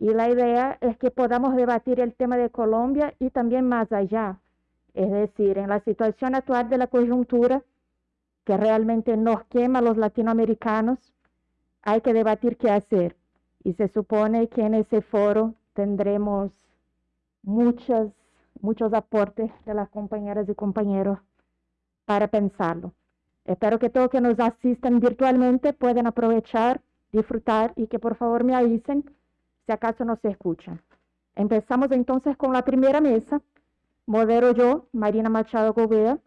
Y la idea es que podamos debatir el tema de Colombia y también más allá. Es decir, en la situación actual de la coyuntura, que realmente nos quema a los latinoamericanos, hay que debatir qué hacer. Y se supone que en ese foro tendremos muchas, muchos aportes de las compañeras y compañeros para pensarlo. Espero que todos que nos asistan virtualmente puedan aprovechar, disfrutar y que por favor me avisen si acaso no se escuchan. Empezamos entonces con la primera mesa. Modero yo, Marina Machado Gobea,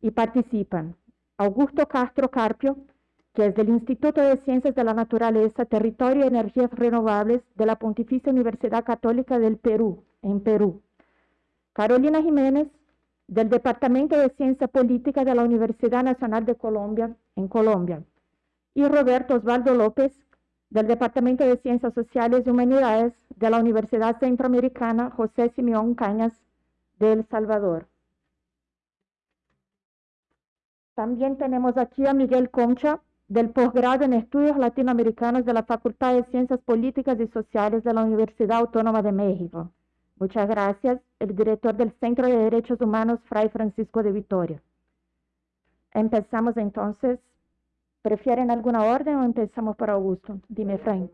y participan Augusto Castro Carpio, que es del Instituto de Ciencias de la Naturaleza, Territorio y Energías Renovables de la Pontificia Universidad Católica del Perú, en Perú. Carolina Jiménez, del Departamento de Ciencia Política de la Universidad Nacional de Colombia, en Colombia. Y Roberto Osvaldo López, del Departamento de Ciencias Sociales y Humanidades de la Universidad Centroamericana José Simeón Cañas de El Salvador. También tenemos aquí a Miguel Concha, del posgrado en Estudios Latinoamericanos de la Facultad de Ciencias Políticas y Sociales de la Universidad Autónoma de México. Muchas gracias, el director del Centro de Derechos Humanos, Fray Francisco de Vitoria. Empezamos entonces. ¿Prefieren alguna orden o empezamos por Augusto? Dime, Fray.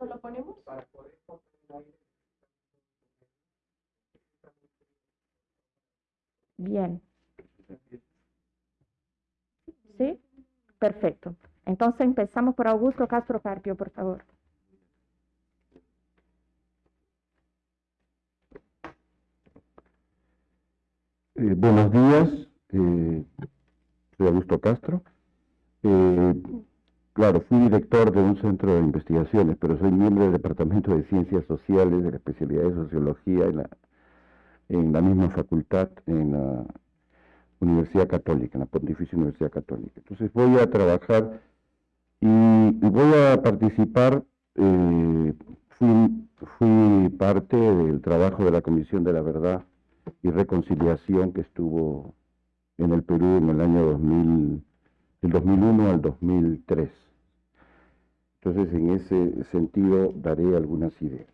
¿Lo ponemos? Bien. ¿Sí? Perfecto. Entonces empezamos por Augusto Castro Carpio, por favor. Eh, buenos días, eh, soy Augusto Castro. Eh, claro, fui director de un centro de investigaciones, pero soy miembro del Departamento de Ciencias Sociales, de la especialidad de Sociología en la misma facultad, en la Universidad Católica, en la Pontificia Universidad Católica. Entonces voy a trabajar y, voy a participar, eh, fui, fui, parte del trabajo de la Comisión de la Verdad y Reconciliación que estuvo en el Perú en el año 2000, del 2001 al 2003. Entonces en ese sentido daré algunas ideas.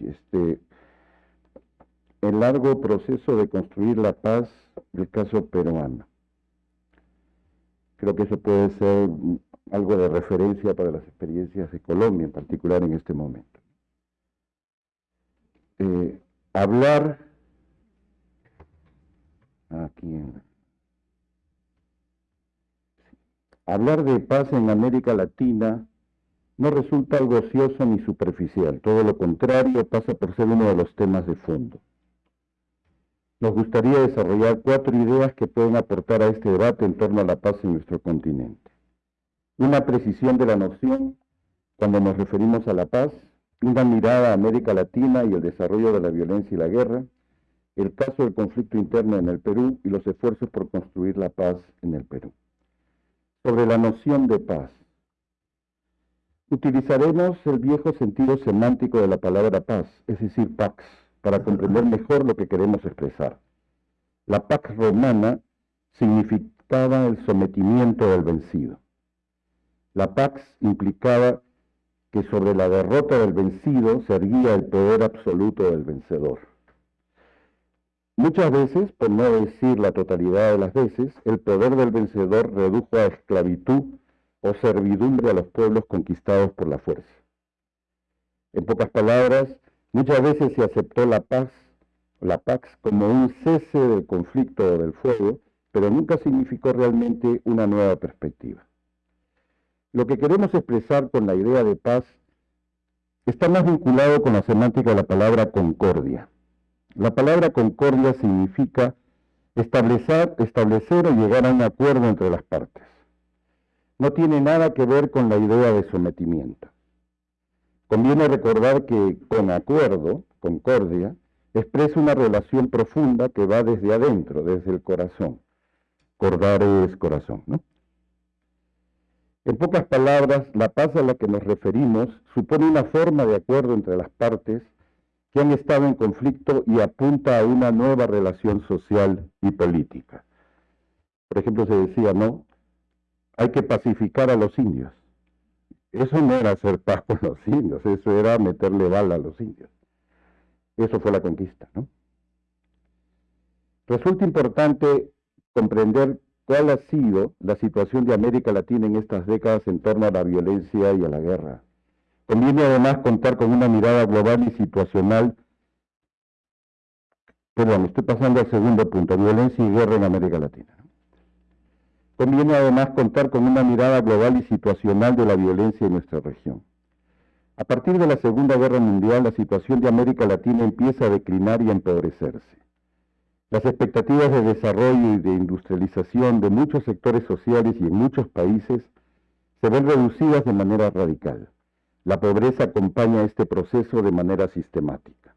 este, el largo proceso de construir la paz del caso peruano. Creo que eso puede ser algo de referencia para las experiencias de Colombia, en particular en este momento. Eh, hablar aquí hablar de paz en América Latina no resulta algo ocioso ni superficial, todo lo contrario pasa por ser uno de los temas de fondo. Nos gustaría desarrollar cuatro ideas que pueden aportar a este debate en torno a la paz en nuestro continente. Una precisión de la noción cuando nos referimos a la paz, una mirada a América Latina y el desarrollo de la violencia y la guerra, el caso del conflicto interno en el Perú y los esfuerzos por construir la paz en el Perú. Sobre la noción de paz, Utilizaremos el viejo sentido semántico de la palabra paz, es decir, pax, para comprender mejor lo que queremos expresar. La pax romana significaba el sometimiento del vencido. La pax implicaba que sobre la derrota del vencido se erguía el poder absoluto del vencedor. Muchas veces, por no decir la totalidad de las veces, el poder del vencedor redujo a esclavitud o servidumbre a los pueblos conquistados por la fuerza. En pocas palabras, muchas veces se aceptó la paz, la pax, como un cese del conflicto o del fuego, pero nunca significó realmente una nueva perspectiva. Lo que queremos expresar con la idea de paz está más vinculado con la semántica de la palabra concordia. La palabra concordia significa establecer, establecer o llegar a un acuerdo entre las partes no tiene nada que ver con la idea de sometimiento. Conviene recordar que con acuerdo, concordia, expresa una relación profunda que va desde adentro, desde el corazón. Cordar es corazón, ¿no? En pocas palabras, la paz a la que nos referimos supone una forma de acuerdo entre las partes que han estado en conflicto y apunta a una nueva relación social y política. Por ejemplo, se decía, no, hay que pacificar a los indios. Eso no era hacer paz con los indios, eso era meterle bala a los indios. Eso fue la conquista, ¿no? Resulta importante comprender cuál ha sido la situación de América Latina en estas décadas en torno a la violencia y a la guerra. Conviene además contar con una mirada global y situacional. Perdón, estoy pasando al segundo punto, violencia y guerra en América Latina. Conviene además contar con una mirada global y situacional de la violencia en nuestra región. A partir de la Segunda Guerra Mundial, la situación de América Latina empieza a declinar y a empobrecerse. Las expectativas de desarrollo y de industrialización de muchos sectores sociales y en muchos países se ven reducidas de manera radical. La pobreza acompaña este proceso de manera sistemática.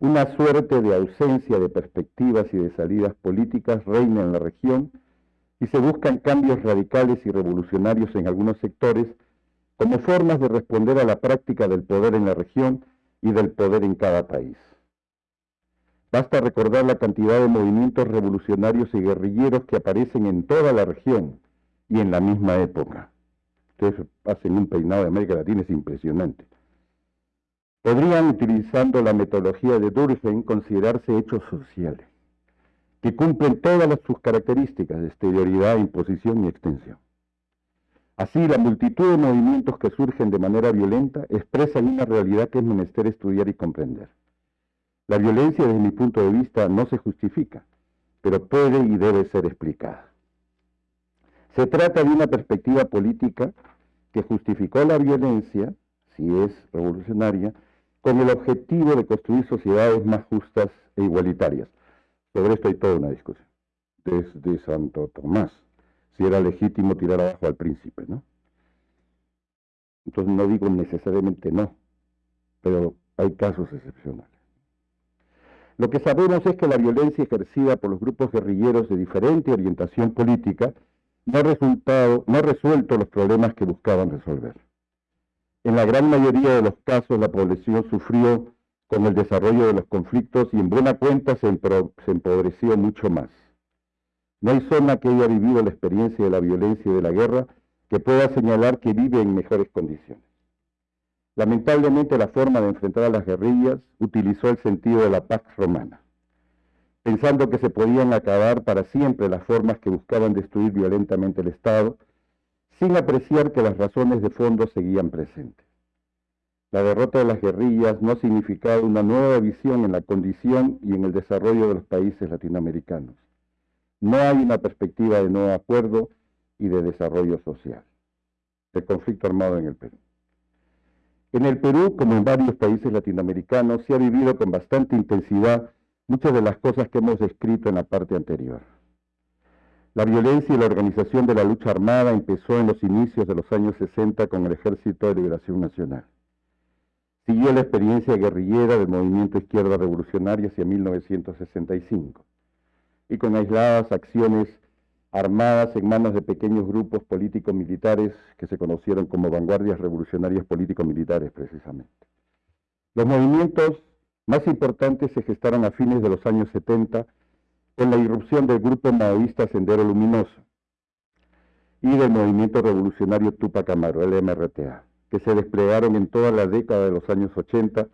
Una suerte de ausencia de perspectivas y de salidas políticas reina en la región y se buscan cambios radicales y revolucionarios en algunos sectores como formas de responder a la práctica del poder en la región y del poder en cada país. Basta recordar la cantidad de movimientos revolucionarios y guerrilleros que aparecen en toda la región y en la misma época ustedes hacen un peinado de América Latina, es impresionante. Podrían, utilizando la metodología de Durkheim, considerarse hechos sociales, que cumplen todas sus características de exterioridad, imposición y extensión. Así, la multitud de movimientos que surgen de manera violenta expresan una realidad que es menester estudiar y comprender. La violencia, desde mi punto de vista, no se justifica, pero puede y debe ser explicada. Se trata de una perspectiva política que justificó la violencia, si es revolucionaria, con el objetivo de construir sociedades más justas e igualitarias. Sobre esto hay toda una discusión. Desde Santo Tomás, si era legítimo tirar abajo al príncipe, ¿no? Entonces no digo necesariamente no, pero hay casos excepcionales. Lo que sabemos es que la violencia ejercida por los grupos guerrilleros de diferente orientación política no ha, resuelto los problemas que buscaban resolver. En la gran mayoría de los casos la población sufrió con el desarrollo de los conflictos y en buena cuenta se empobreció mucho más. No hay zona que haya vivido la experiencia de la violencia y de la guerra que pueda señalar que vive en mejores condiciones. Lamentablemente la forma de enfrentar a las guerrillas utilizó el sentido de la paz romana pensando que se podían acabar para siempre las formas que buscaban destruir violentamente el Estado, sin apreciar que las razones de fondo seguían presentes. La derrota de las guerrillas no significaba una nueva visión en la condición y en el desarrollo de los países latinoamericanos. No hay una perspectiva de nuevo acuerdo y de desarrollo social. El conflicto armado en el Perú. En el Perú, como en varios países latinoamericanos, se ha vivido con bastante intensidad muchas de las cosas que hemos escrito en la parte anterior. La violencia y la organización de la lucha armada empezó en los inicios de los años 60 con el Ejército de Liberación Nacional. Siguió la experiencia guerrillera del movimiento izquierda revolucionaria hacia 1965 y con aisladas acciones armadas en manos de pequeños grupos políticos militares que se conocieron como vanguardias revolucionarias político-militares precisamente. Los movimientos más importantes se gestaron a fines de los años 70 con la irrupción del grupo maoísta Sendero Luminoso y del movimiento revolucionario Tupac Amaru, el MRTA, que se desplegaron en toda la década de los años 80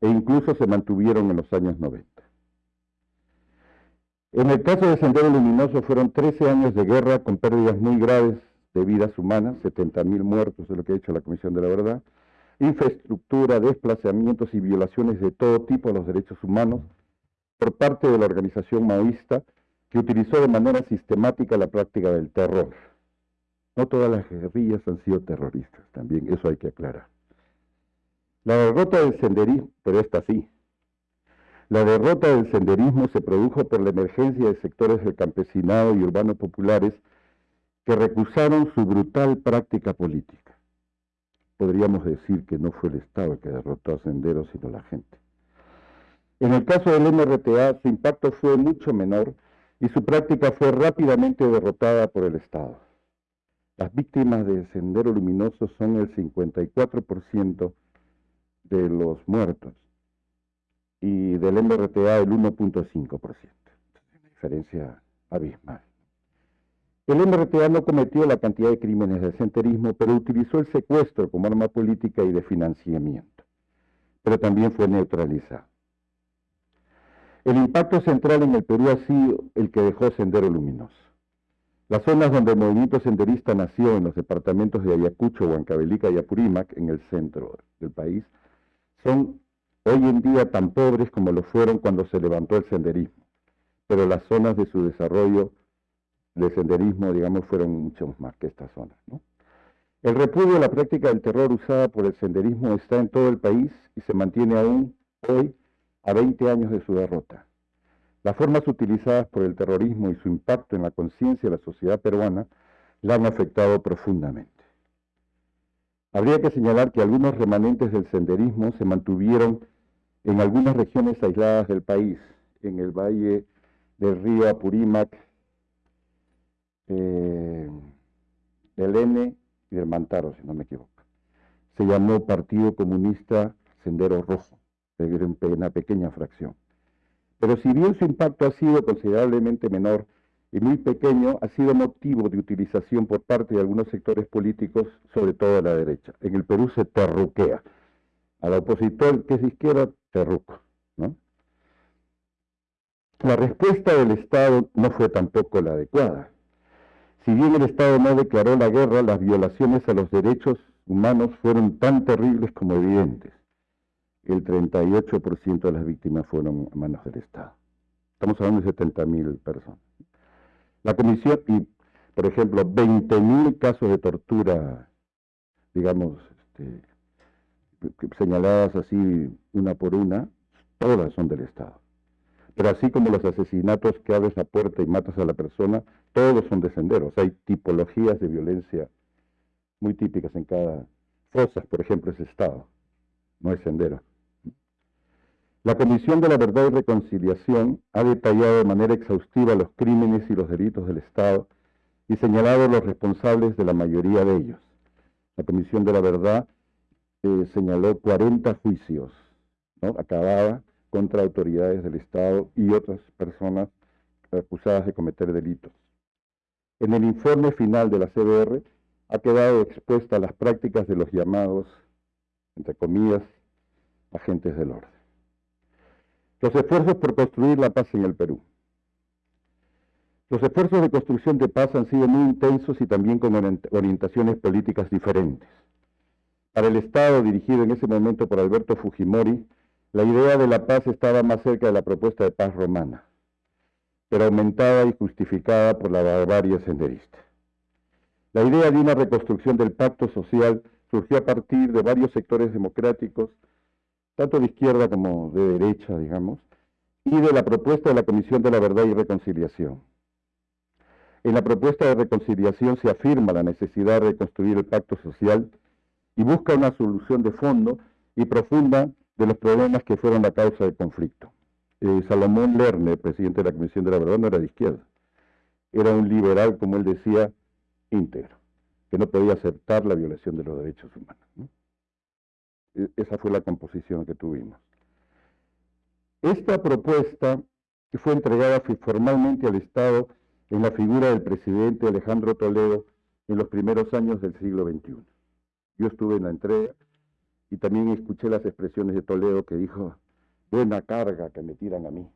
e incluso se mantuvieron en los años 90. En el caso de Sendero Luminoso fueron 13 años de guerra con pérdidas muy graves de vidas humanas, 70.000 muertos de lo que ha hecho la Comisión de la Verdad, infraestructura, desplazamientos y violaciones de todo tipo a los derechos humanos por parte de la organización maoísta que utilizó de manera sistemática la práctica del terror. No todas las guerrillas han sido terroristas, también eso hay que aclarar. La derrota del senderismo, pero esta sí, la derrota del senderismo se produjo por la emergencia de sectores del campesinado y urbano populares que recusaron su brutal práctica política podríamos decir que no fue el Estado el que derrotó a Senderos, sino la gente. En el caso del MRTA, su impacto fue mucho menor y su práctica fue rápidamente derrotada por el Estado. Las víctimas de Sendero Luminoso son el 54% de los muertos y del MRTA el 1.5%. Una diferencia abismal. El MRTA no cometió la cantidad de crímenes de senderismo, pero utilizó el secuestro como arma política y de financiamiento. Pero también fue neutralizado. El impacto central en el Perú ha sido el que dejó Sendero Luminoso. Las zonas donde el movimiento senderista nació en los departamentos de Ayacucho, Huancavelica y Apurímac, en el centro del país, son hoy en día tan pobres como lo fueron cuando se levantó el senderismo. Pero las zonas de su desarrollo de senderismo, digamos, fueron mucho más que estas zonas. El repudio a la práctica del terror usada por el senderismo está en todo el país y se mantiene aún hoy a 20 años de su derrota. Las formas utilizadas por el terrorismo y su impacto en la conciencia de la sociedad peruana la han afectado profundamente. Habría que señalar que algunos remanentes del senderismo se mantuvieron en algunas regiones aisladas del país, en el valle del río Apurímac, eh, del N y del Mantaro, si no me equivoco. Se llamó Partido Comunista Sendero Rojo una pequeña fracción. Pero si bien su impacto ha sido considerablemente menor y muy pequeño, ha sido motivo de utilización por parte de algunos sectores políticos, sobre todo a la derecha. En el Perú se terruquea. Al opositor que es izquierda, terruco. ¿no? La respuesta del Estado no fue tampoco la adecuada. Si bien el Estado no declaró la guerra, las violaciones a los derechos humanos fueron tan terribles como evidentes el 38% de las víctimas fueron a manos del Estado. Estamos hablando de 70.000 personas. La comisión, y por ejemplo, 20.000 casos de tortura, digamos, este, señaladas así una por una, todas son del Estado. Pero así como los asesinatos que abres la puerta y matas a la persona, todos son de senderos. Hay tipologías de violencia muy típicas en cada fosas, por ejemplo, es Estado, no es sendero. La Comisión de la Verdad y Reconciliación ha detallado de manera exhaustiva los crímenes y los delitos del Estado y señalado los responsables de la mayoría de ellos. La Comisión de la Verdad señaló 40 juicios ¿no? contra autoridades del Estado y otras personas acusadas de cometer delitos. En el informe final de la CBR ha quedado expuesta las prácticas de los llamados, entre comillas, agentes del orden los esfuerzos por construir la paz en el Perú. Los esfuerzos de construcción de paz han sido muy intensos y también con orientaciones políticas diferentes. Para el Estado, dirigido en ese momento por Alberto Fujimori, la idea de la paz estaba más cerca de la propuesta de paz romana, pero aumentada y justificada por la barbarie senderista. La idea de una reconstrucción del pacto social surgió a partir de varios sectores democráticos tanto de izquierda como de derecha, digamos, y de la propuesta de la Comisión de la Verdad y Reconciliación. En la propuesta de reconciliación se afirma la necesidad de reconstruir el pacto social y busca una solución de fondo y profunda de los problemas que fueron la causa del conflicto. Eh, Salomón Lerner, presidente de la Comisión de la Verdad, no era de izquierda. Era un liberal, como él decía, íntegro, que no podía aceptar la violación de los derechos humanos. E, esa fue la composición que tuvimos. Esta propuesta fue entregada formalmente al Estado en la figura del presidente Alejandro Toledo en los primeros años del siglo XXI. Yo estuve en la entrega y también escuché las expresiones de Toledo que dijo, buena carga que me tiran a mí.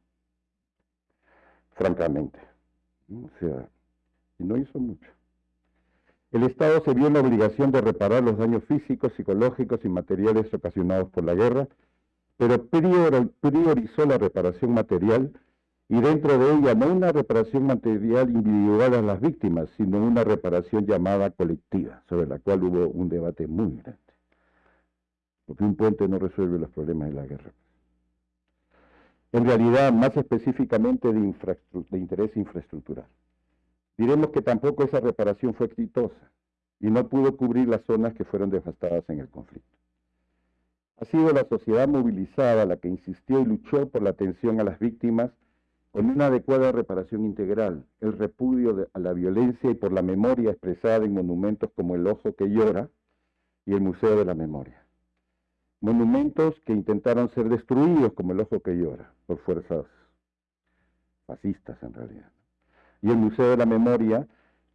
Francamente. O sea, y no hizo mucho. El Estado se vio en la obligación de reparar los daños físicos, psicológicos y materiales ocasionados por la guerra, pero priorizó la reparación material y dentro de ella no una reparación material individual a las víctimas, sino una reparación llamada colectiva, sobre la cual hubo un debate muy grande. Porque un puente no resuelve los problemas de la guerra. En realidad, más específicamente de, de interés infraestructural. Diremos que tampoco esa reparación fue exitosa y no pudo cubrir las zonas que fueron devastadas en el conflicto. Ha sido la sociedad movilizada la que insistió y luchó por la atención a las víctimas con una adecuada reparación integral, el repudio a la violencia y por la memoria expresada en monumentos como el Ojo que llora y el Museo de la Memoria. monumentos que intentaron ser destruidos, como el Ojo que Llora, por fuerzas fascistas en realidad. Y el Museo de la Memoria,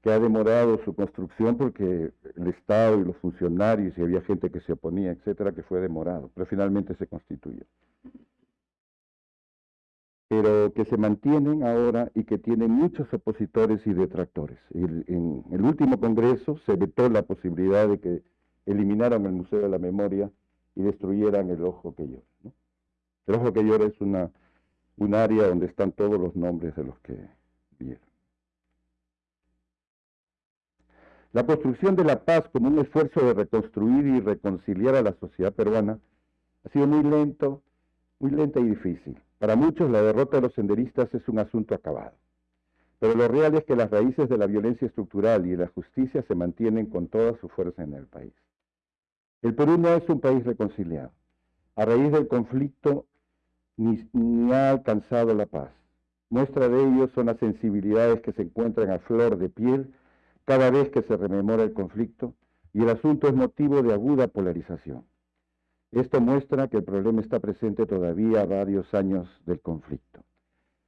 que ha demorado su construcción porque el Estado y los funcionarios y había gente que se oponía, etcétera, que fue demorado, pero finalmente se constituyó. Pero que se mantienen ahora y que tienen muchos opositores y detractores. en el último congreso se vetó la posibilidad de que eliminaran el Museo de la Memoria y destruyeran el ojo que llora. El ojo que llora es una, un área donde están todos los nombres de los que vieron. La construcción de la paz como un esfuerzo de reconstruir y reconciliar a la sociedad peruana ha sido muy lento, muy lenta y difícil. Para muchos la derrota de los senderistas es un asunto acabado. Pero lo real es que las raíces de la violencia estructural y de la justicia se mantienen con toda su fuerza en el país. El Perú no es un país reconciliado. A raíz del conflicto ni, ha alcanzado la paz. Muestra de ello son las sensibilidades que se encuentran a flor de piel cada vez que se rememora el conflicto y el asunto es motivo de aguda polarización. Esto muestra que el problema está presente todavía a varios años del conflicto.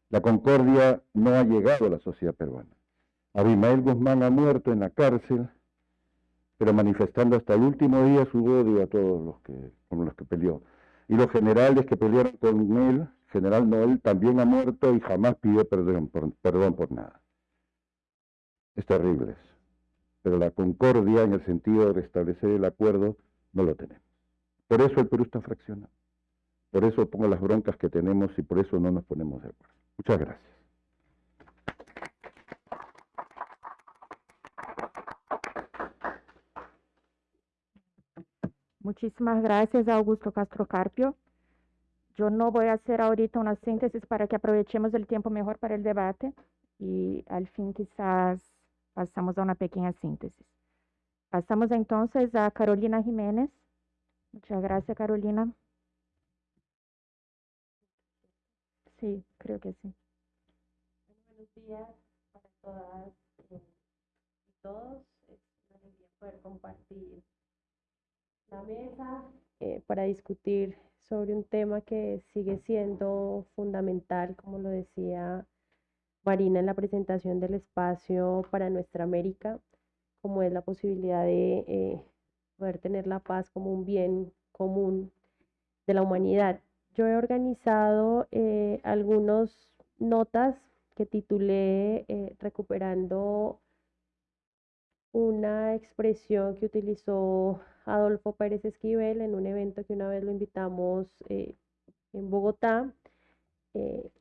La concordia no ha llegado a la sociedad peruana. Abimael Guzmán ha muerto en la cárcel pero manifestando hasta el último día su odio a todos los que, con los que peleó. Y los generales que pelearon con él, general Noel, también ha muerto y jamás pidió perdón por, perdón por nada. Es terrible eso. Pero la concordia en el sentido de restablecer el acuerdo no lo tenemos. Por eso el Perú está fraccionado. Por eso pongo las broncas que tenemos y por eso no nos ponemos de acuerdo. Muchas gracias. Muchísimas gracias, Augusto Castro Carpio. Yo no voy a hacer ahorita una síntesis para que aprovechemos el tiempo mejor para el debate y al fin quizás pasamos a una pequeña síntesis. Pasamos entonces a Carolina Jiménez. Muchas gracias, Carolina. Sí, creo que sí. Buenos días para todas y todos. Es una alegría poder compartir la mesa eh, para discutir sobre un tema que sigue siendo fundamental, como lo decía Marina en la presentación del espacio para nuestra América, como es la posibilidad de eh, poder tener la paz como un bien común de la humanidad. Yo he organizado eh, algunas notas que titulé Recuperando una expresión que utilizó Adolfo Pérez Esquivel en un evento que una vez lo invitamos eh, en Bogotá, eh,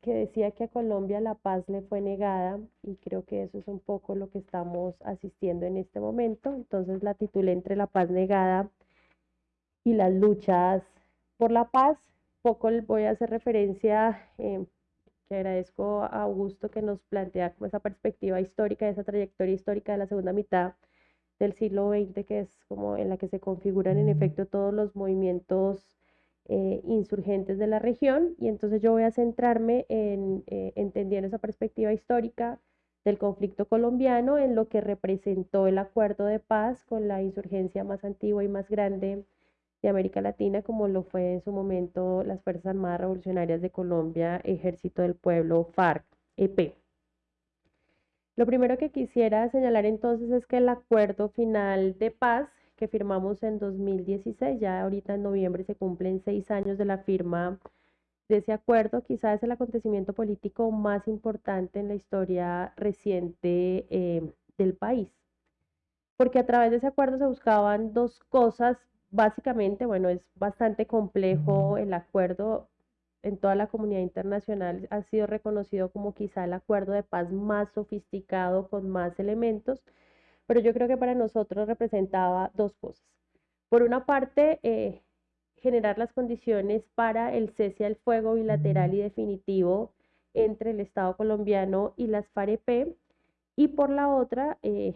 que decía que a Colombia la paz le fue negada y creo que eso es un poco lo que estamos asistiendo en este momento. Entonces la titulé entre la paz negada y las luchas por la paz. Poco voy a hacer referencia eh, que agradezco a Augusto que nos plantea como esa perspectiva histórica, esa trayectoria histórica de la segunda mitad del siglo XX, que es como en la que se configuran en efecto todos los movimientos eh, insurgentes de la región. Y entonces yo voy a centrarme en eh, entendiendo esa perspectiva histórica del conflicto colombiano, en lo que representó el acuerdo de paz con la insurgencia más antigua y más grande de América Latina, como lo fue en su momento las Fuerzas Armadas Revolucionarias de Colombia, Ejército del Pueblo, FARC, EP. Lo primero que quisiera señalar entonces es que el acuerdo final de paz que firmamos en 2016, ya ahorita en noviembre se cumplen seis años de la firma de ese acuerdo, quizás es el acontecimiento político más importante en la historia reciente eh, del país. Porque a través de ese acuerdo se buscaban dos cosas. Básicamente, bueno, es bastante complejo el acuerdo. En toda la comunidad internacional, ha sido reconocido como quizá el acuerdo de paz más sofisticado, con más elementos, pero yo creo que para nosotros representaba dos cosas. Por una parte, eh, generar las condiciones para el cese al fuego bilateral y definitivo entre el Estado colombiano y las FAREP, y por la otra, eh,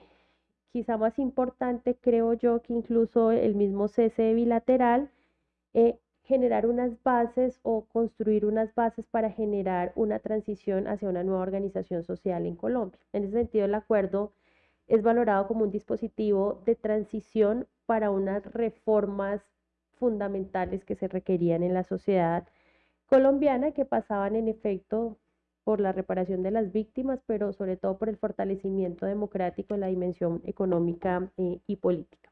quizá más importante, creo yo, que incluso el mismo cese bilateral, eh, generar unas bases o construir unas bases para generar una transición hacia una nueva organización social en Colombia. En ese sentido, el acuerdo es valorado como un dispositivo de transición para unas reformas fundamentales que se requerían en la sociedad colombiana que pasaban en efecto por la reparación de las víctimas, pero sobre todo por el fortalecimiento democrático en la dimensión económica eh, y política.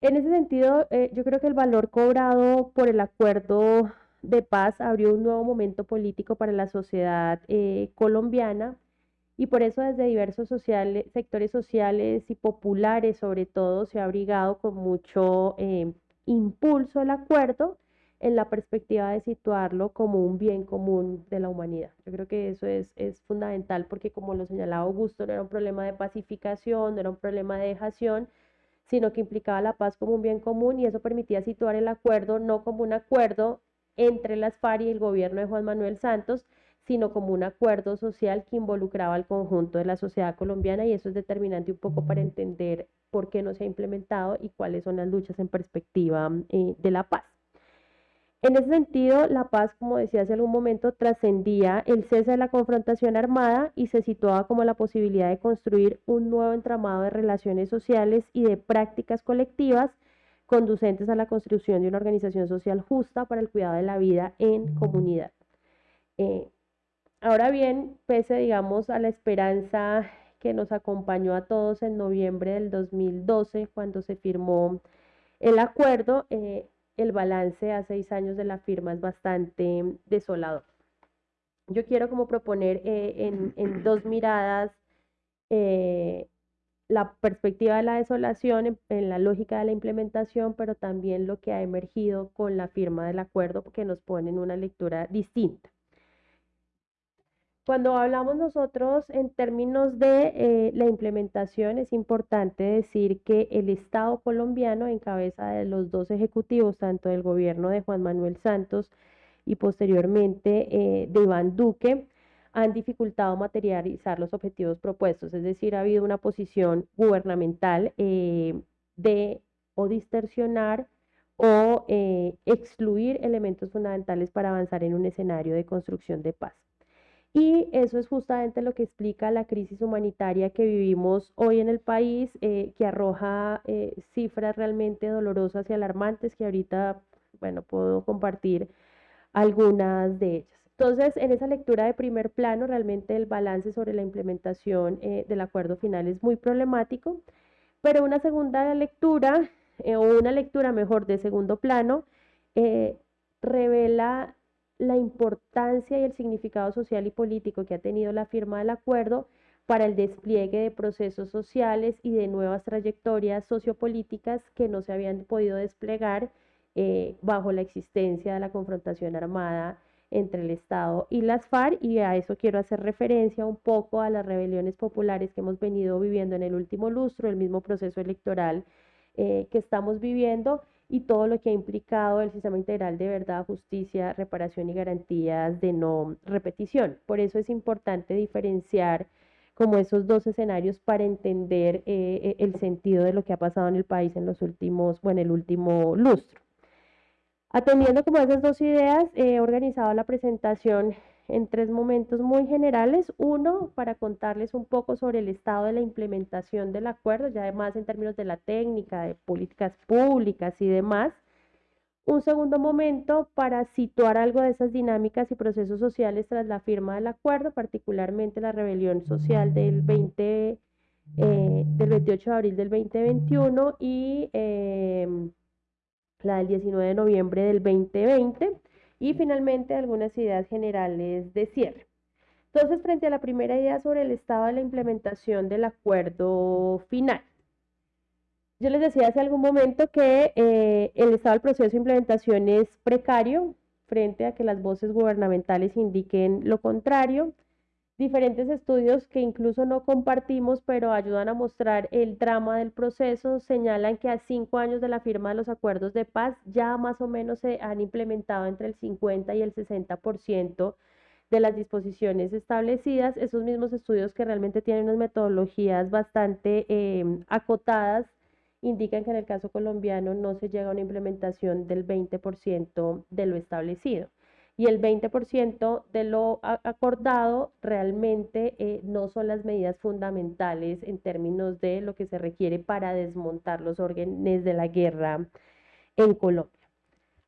En ese sentido, eh, yo creo que el valor cobrado por el acuerdo de paz abrió un nuevo momento político para la sociedad eh, colombiana y por eso desde diversos sectores sociales y populares sobre todo se ha abrigado con mucho impulso el acuerdo en la perspectiva de situarlo como un bien común de la humanidad. Yo creo que eso es, es fundamental porque como lo señalaba Augusto, no era un problema de pacificación, no era un problema de dejación, sino que implicaba la paz como un bien común y eso permitía situar el acuerdo no como un acuerdo entre las FARC y el gobierno de Juan Manuel Santos, sino como un acuerdo social que involucraba al conjunto de la sociedad colombiana y eso es determinante un poco para entender por qué no se ha implementado y cuáles son las luchas en perspectiva eh, de la paz. En ese sentido, la paz, como decía hace algún momento, trascendía el cese de la confrontación armada y se situaba como la posibilidad de construir un nuevo entramado de relaciones sociales y de prácticas colectivas conducentes a la construcción de una organización social justa para el cuidado de la vida en comunidad. Eh, ahora bien, pese, digamos, a la esperanza que nos acompañó a todos en noviembre del 2012, cuando se firmó el acuerdo, eh, el balance a seis años de la firma es bastante desolador. Yo quiero como proponer eh, en, dos miradas eh, la perspectiva de la desolación en, la lógica de la implementación, pero también lo que ha emergido con la firma del acuerdo, que nos pone en una lectura distinta. Cuando hablamos nosotros en términos de eh, la implementación, es importante decir que el Estado colombiano, en cabeza de los dos ejecutivos, tanto del gobierno de Juan Manuel Santos y posteriormente eh, de Iván Duque, han dificultado materializar los objetivos propuestos, es decir, ha habido una posición gubernamental eh, de o distorsionar o excluir elementos fundamentales para avanzar en un escenario de construcción de paz. Y eso es justamente lo que explica la crisis humanitaria que vivimos hoy en el país, eh, que arroja eh, cifras realmente dolorosas y alarmantes que ahorita, bueno, puedo compartir algunas de ellas. Entonces, en esa lectura de primer plano, realmente el balance sobre la implementación eh, del acuerdo final es muy problemático, pero una segunda lectura, o una lectura mejor de segundo plano, revela la importancia y el significado social y político que ha tenido la firma del acuerdo para el despliegue de procesos sociales y de nuevas trayectorias sociopolíticas que no se habían podido desplegar eh, bajo la existencia de la confrontación armada entre el Estado y las FARC. Y a eso quiero hacer referencia un poco a las rebeliones populares que hemos venido viviendo en el último lustro, el mismo proceso electoral eh, que estamos viviendo y todo lo que ha implicado el sistema integral de verdad, justicia, reparación y garantías de no repetición. Por eso es importante diferenciar como esos dos escenarios para entender eh, eh, el sentido de lo que ha pasado en el país en los últimos, bueno, el último lustro. Atendiendo como esas dos ideas, he organizado la presentación en tres momentos muy generales. Uno, para contarles un poco sobre el estado de la implementación del acuerdo, ya además en términos de la técnica, de políticas públicas y demás. Un segundo momento para situar algo de esas dinámicas y procesos sociales tras la firma del acuerdo, particularmente la rebelión social del, 20, eh, del 28 de abril del 2021 y em, la del 19 de noviembre del 2020 y finalmente algunas ideas generales de cierre. Entonces, frente a la primera idea sobre el estado de la implementación del acuerdo final, yo les decía hace algún momento que eh, el estado del proceso de implementación es precario frente a que las voces gubernamentales indiquen lo contrario diferentes estudios que incluso no compartimos, pero ayudan a mostrar el drama del proceso, señalan que a cinco años de la firma de los acuerdos de paz ya más o menos se han implementado entre el 50 y el 60% de las disposiciones establecidas. Esos mismos estudios que realmente tienen unas metodologías bastante em, acotadas indican que en el caso colombiano no se llega a una implementación del 20% de lo establecido. Y el 20% de lo acordado realmente eh, no son las medidas fundamentales en términos de lo que se requiere para desmontar los órdenes de la guerra en Colombia.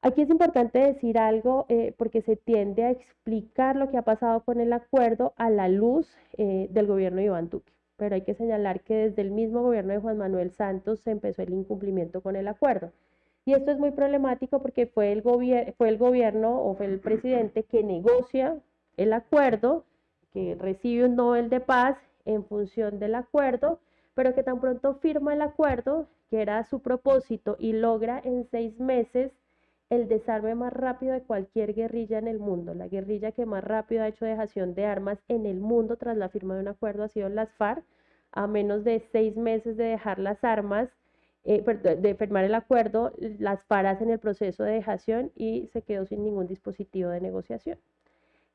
Aquí es importante decir algo eh, porque se tiende a explicar lo que ha pasado con el acuerdo a la luz eh, del gobierno de Iván Duque, pero hay que señalar que desde el mismo gobierno de Juan Manuel Santos se empezó el incumplimiento con el acuerdo. Y esto es muy problemático porque fue el, fue el gobierno o fue el presidente que negocia el acuerdo, que recibe un Nobel de Paz en función del acuerdo, pero que tan pronto firma el acuerdo, que era su propósito, y logra en seis meses el desarme más rápido de cualquier guerrilla en el mundo. La guerrilla que más rápido ha hecho dejación de armas en el mundo tras la firma de un acuerdo ha sido las FARC. A menos de seis meses de dejar las armas, eh, de firmar el acuerdo, las paras en el proceso de dejación y se quedó sin ningún dispositivo de negociación.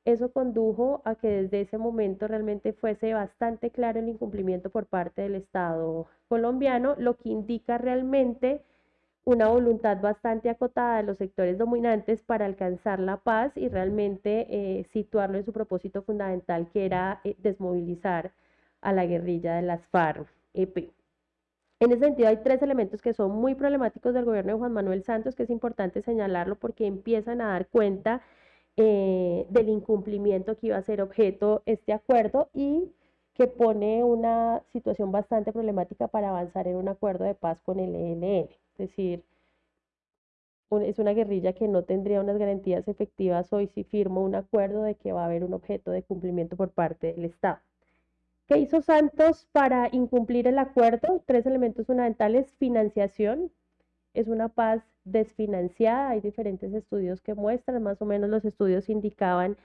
Eso condujo a que desde ese momento realmente fuese bastante claro el incumplimiento por parte del Estado colombiano, lo que indica realmente una voluntad bastante acotada de los sectores dominantes para alcanzar la paz y realmente eh, situarlo en su propósito fundamental, que era eh, desmovilizar a la guerrilla de las FARC-EP. En ese sentido, hay tres elementos que son muy problemáticos del gobierno de Juan Manuel Santos, que es importante señalarlo porque empiezan a dar cuenta eh, del incumplimiento que iba a ser objeto este acuerdo y que pone una situación bastante problemática para avanzar en un acuerdo de paz con el ELN. Es decir, es una guerrilla que no tendría unas garantías efectivas hoy si firmo un acuerdo de que va a haber un objeto de cumplimiento por parte del Estado. ¿Qué hizo Santos para incumplir el acuerdo? Tres elementos fundamentales. Financiación. Es una paz desfinanciada. Hay diferentes estudios que muestran, más o menos los estudios indicaban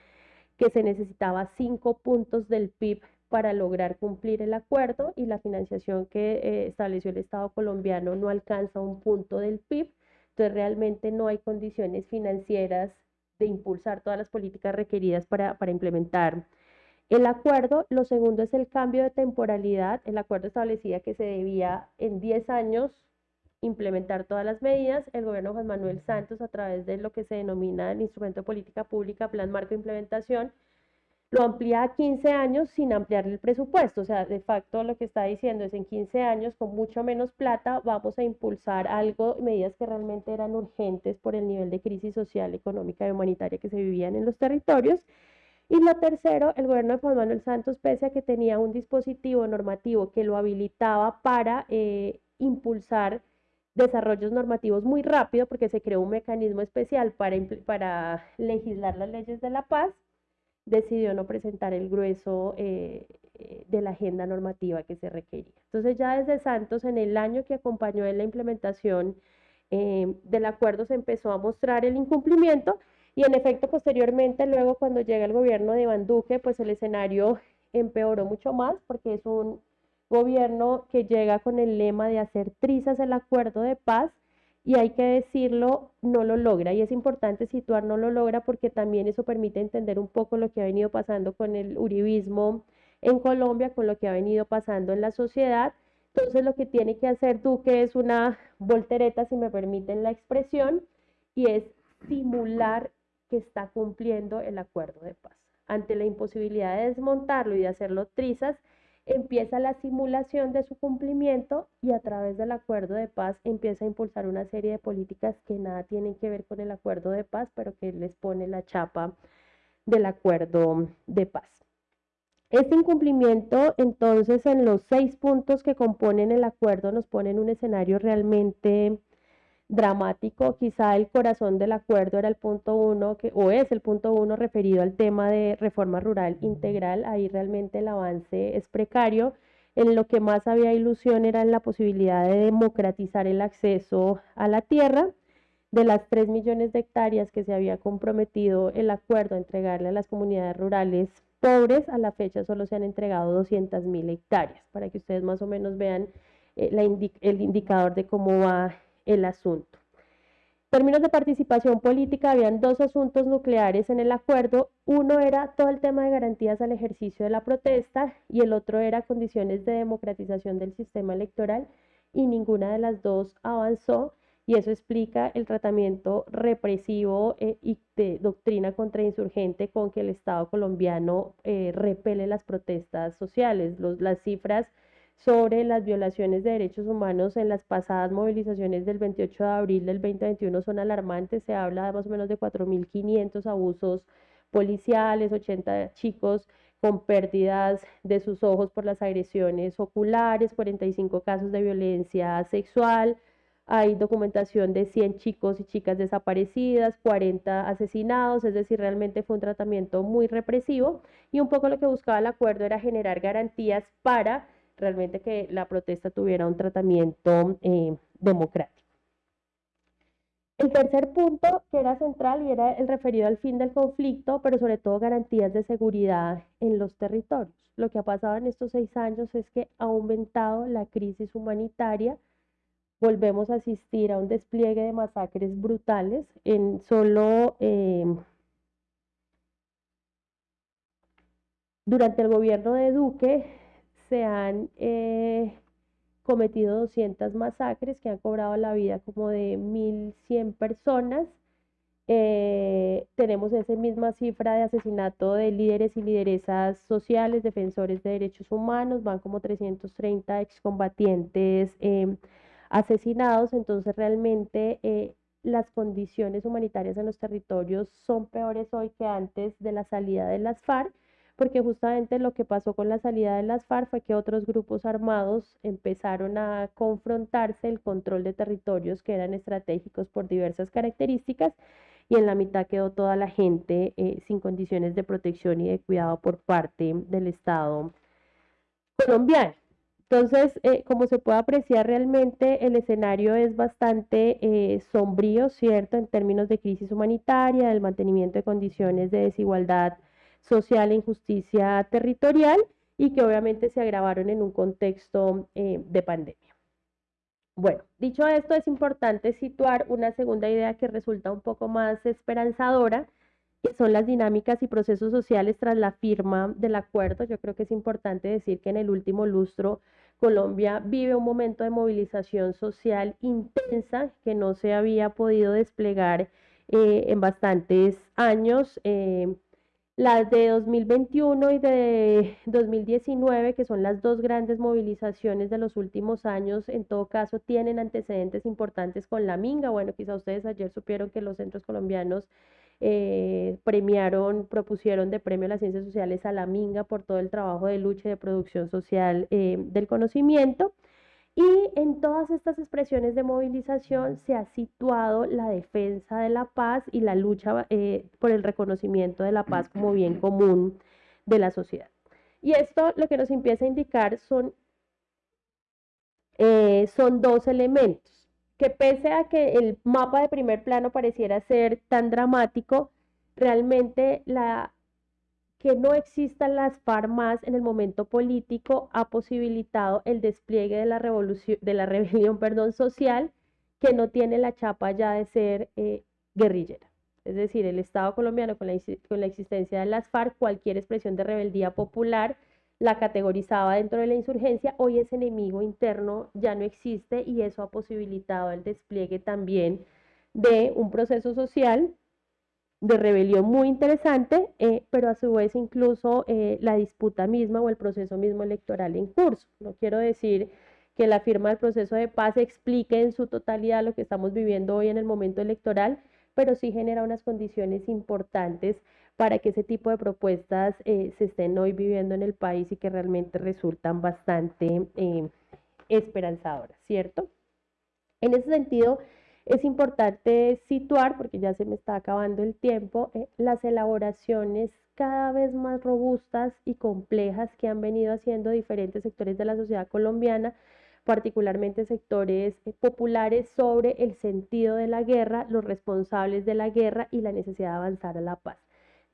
que se necesitaba cinco puntos del PIB para lograr cumplir el acuerdo y la financiación que eh, estableció el Estado colombiano no alcanza un punto del PIB. Entonces realmente no hay condiciones financieras de impulsar todas las políticas requeridas para, para implementar el acuerdo, lo segundo es el cambio de temporalidad. El acuerdo establecía que se debía en 10 años implementar todas las medidas. El gobierno de Juan Manuel Santos, a través de lo que se denomina el instrumento de política pública, plan marco de implementación, lo amplía a 15 años sin ampliar el presupuesto. O sea, de facto lo que está diciendo es en 15 años, con mucho menos plata, vamos a impulsar algo, medidas que realmente eran urgentes por el nivel de crisis social, económica y humanitaria que se vivían en los territorios. Y lo tercero, el gobierno de Juan Manuel Santos, pese a que tenía un dispositivo normativo que lo habilitaba para eh, impulsar desarrollos normativos muy rápido, porque se creó un mecanismo especial para, para legislar las leyes de la paz, decidió no presentar el grueso eh, eh, de la agenda normativa que se requería. Entonces ya desde Santos, en el año que acompañó en la implementación del acuerdo, se empezó a mostrar el incumplimiento y en efecto, posteriormente, luego cuando llega el gobierno de Iván Duque, pues el escenario empeoró mucho más porque es un gobierno que llega con el lema de hacer trizas el acuerdo de paz y hay que decirlo, no lo logra. Y es importante situar, no lo logra porque también eso permite entender un poco lo que ha venido pasando con el uribismo en Colombia, con lo que ha venido pasando en la sociedad. Entonces lo que tiene que hacer Duque es una voltereta, si me permiten la expresión, y es simular que está cumpliendo el acuerdo de paz. Ante la imposibilidad de desmontarlo y de hacerlo trizas, empieza la simulación de su cumplimiento y a través del acuerdo de paz empieza a impulsar una serie de políticas que nada tienen que ver con el acuerdo de paz, pero que les pone la chapa del acuerdo de paz. Este incumplimiento, entonces, en los seis puntos que componen el acuerdo, nos pone en un escenario realmente dramático. Quizá el corazón del acuerdo era el punto uno, que, o es el punto uno referido al tema de reforma rural integral. Ahí realmente el avance es precario. En lo que más había ilusión era en la posibilidad de democratizar el acceso a la tierra. De las 3 millones de hectáreas que se había comprometido el acuerdo a entregarle a las comunidades rurales pobres, a la fecha solo se han entregado 200 mil hectáreas, para que ustedes más o menos vean eh, el indicador de cómo va el asunto. En términos de participación política, habían dos asuntos nucleares en el acuerdo. Uno era todo el tema de garantías al ejercicio de la protesta y el otro era condiciones de democratización del sistema electoral y ninguna de las dos avanzó. y eso explica el tratamiento represivo eh, y de doctrina contrainsurgente con que el Estado colombiano eh, repele las protestas sociales. las cifras sobre las violaciones de derechos humanos en las pasadas movilizaciones del 28 de abril del 2021 son alarmantes. Se habla de más o menos de 4.500 abusos policiales, 80 chicos con pérdidas de sus ojos por las agresiones oculares, 45 casos de violencia sexual, hay documentación de 100 chicos y chicas desaparecidas, 40 asesinados, es decir, realmente fue un tratamiento muy represivo y un poco lo que buscaba el acuerdo era generar garantías para realmente que la protesta tuviera un tratamiento eh, democrático. El tercer punto que era central y era el referido al fin del conflicto, pero sobre todo garantías de seguridad en los territorios. Lo que ha pasado en estos seis años es que ha aumentado la crisis humanitaria, volvemos a asistir a un despliegue de masacres brutales en solo... Em, durante el gobierno de Duque se han eh, cometido 200 masacres que han cobrado la vida como de 1.100 personas. Eh, tenemos esa misma cifra de asesinato de líderes y lideresas sociales, defensores de derechos humanos, van como 330 excombatientes em, asesinados, entonces realmente eh, las condiciones humanitarias en los territorios son peores hoy que antes de la salida de las FARC porque justamente lo que pasó con la salida de las FARC fue que otros grupos armados empezaron a confrontarse el control de territorios que eran estratégicos por diversas características y en la mitad quedó toda la gente eh, sin condiciones de protección y de cuidado por parte del Estado colombiano. Entonces, eh, como se puede apreciar realmente, el escenario es bastante eh, sombrío, ¿cierto? En términos de crisis humanitaria, del mantenimiento de condiciones de desigualdad social e injusticia territorial y que obviamente se agravaron en un contexto eh, de pandemia. Bueno, dicho esto, es importante situar una segunda idea que resulta un poco más esperanzadora, que son las dinámicas y procesos sociales tras la firma del acuerdo. Yo creo que es importante decir que en el último lustro Colombia vive un momento de movilización social intensa que no se había podido desplegar eh, en bastantes años. Eh, las de 2021 y de 2019, que son las dos grandes movilizaciones de los últimos años, en todo caso tienen antecedentes importantes con la Minga. Bueno, quizá ustedes ayer supieron que los centros colombianos eh, premiaron, propusieron de premio a las ciencias sociales a la Minga por todo el trabajo de lucha y de producción social eh, del conocimiento. Y en todas estas expresiones de movilización se ha situado la defensa de la paz y la lucha eh, por el reconocimiento de la paz como bien común de la sociedad. Y esto lo que nos empieza a indicar son, eh, son dos elementos, que pese a que el mapa de primer plano pareciera ser tan dramático, realmente la que no existan las FARC en el momento político ha posibilitado el despliegue de la, revolución, de la rebelión perdón, social que no tiene la chapa ya de ser eh, guerrillera. Es decir, el Estado colombiano con la, con la existencia de las FARC, cualquier expresión de rebeldía popular la categorizaba dentro de la insurgencia, hoy ese enemigo interno ya no existe y eso ha posibilitado el despliegue también de un proceso social de rebelión muy interesante, eh, pero a su vez incluso eh, la disputa misma o el proceso mismo electoral en curso. No quiero decir que la firma del proceso de paz explique en su totalidad lo que estamos viviendo hoy en el momento electoral, pero sí genera unas condiciones importantes para que ese tipo de propuestas eh, se estén hoy viviendo en el país y que realmente resultan bastante esperanzadoras, ¿cierto? En ese sentido, es importante situar, porque ya se me está acabando el tiempo, eh, las elaboraciones cada vez más robustas y complejas que han venido haciendo diferentes sectores de la sociedad colombiana, particularmente sectores eh, populares, sobre el sentido de la guerra, los responsables de la guerra y la necesidad de avanzar a la paz.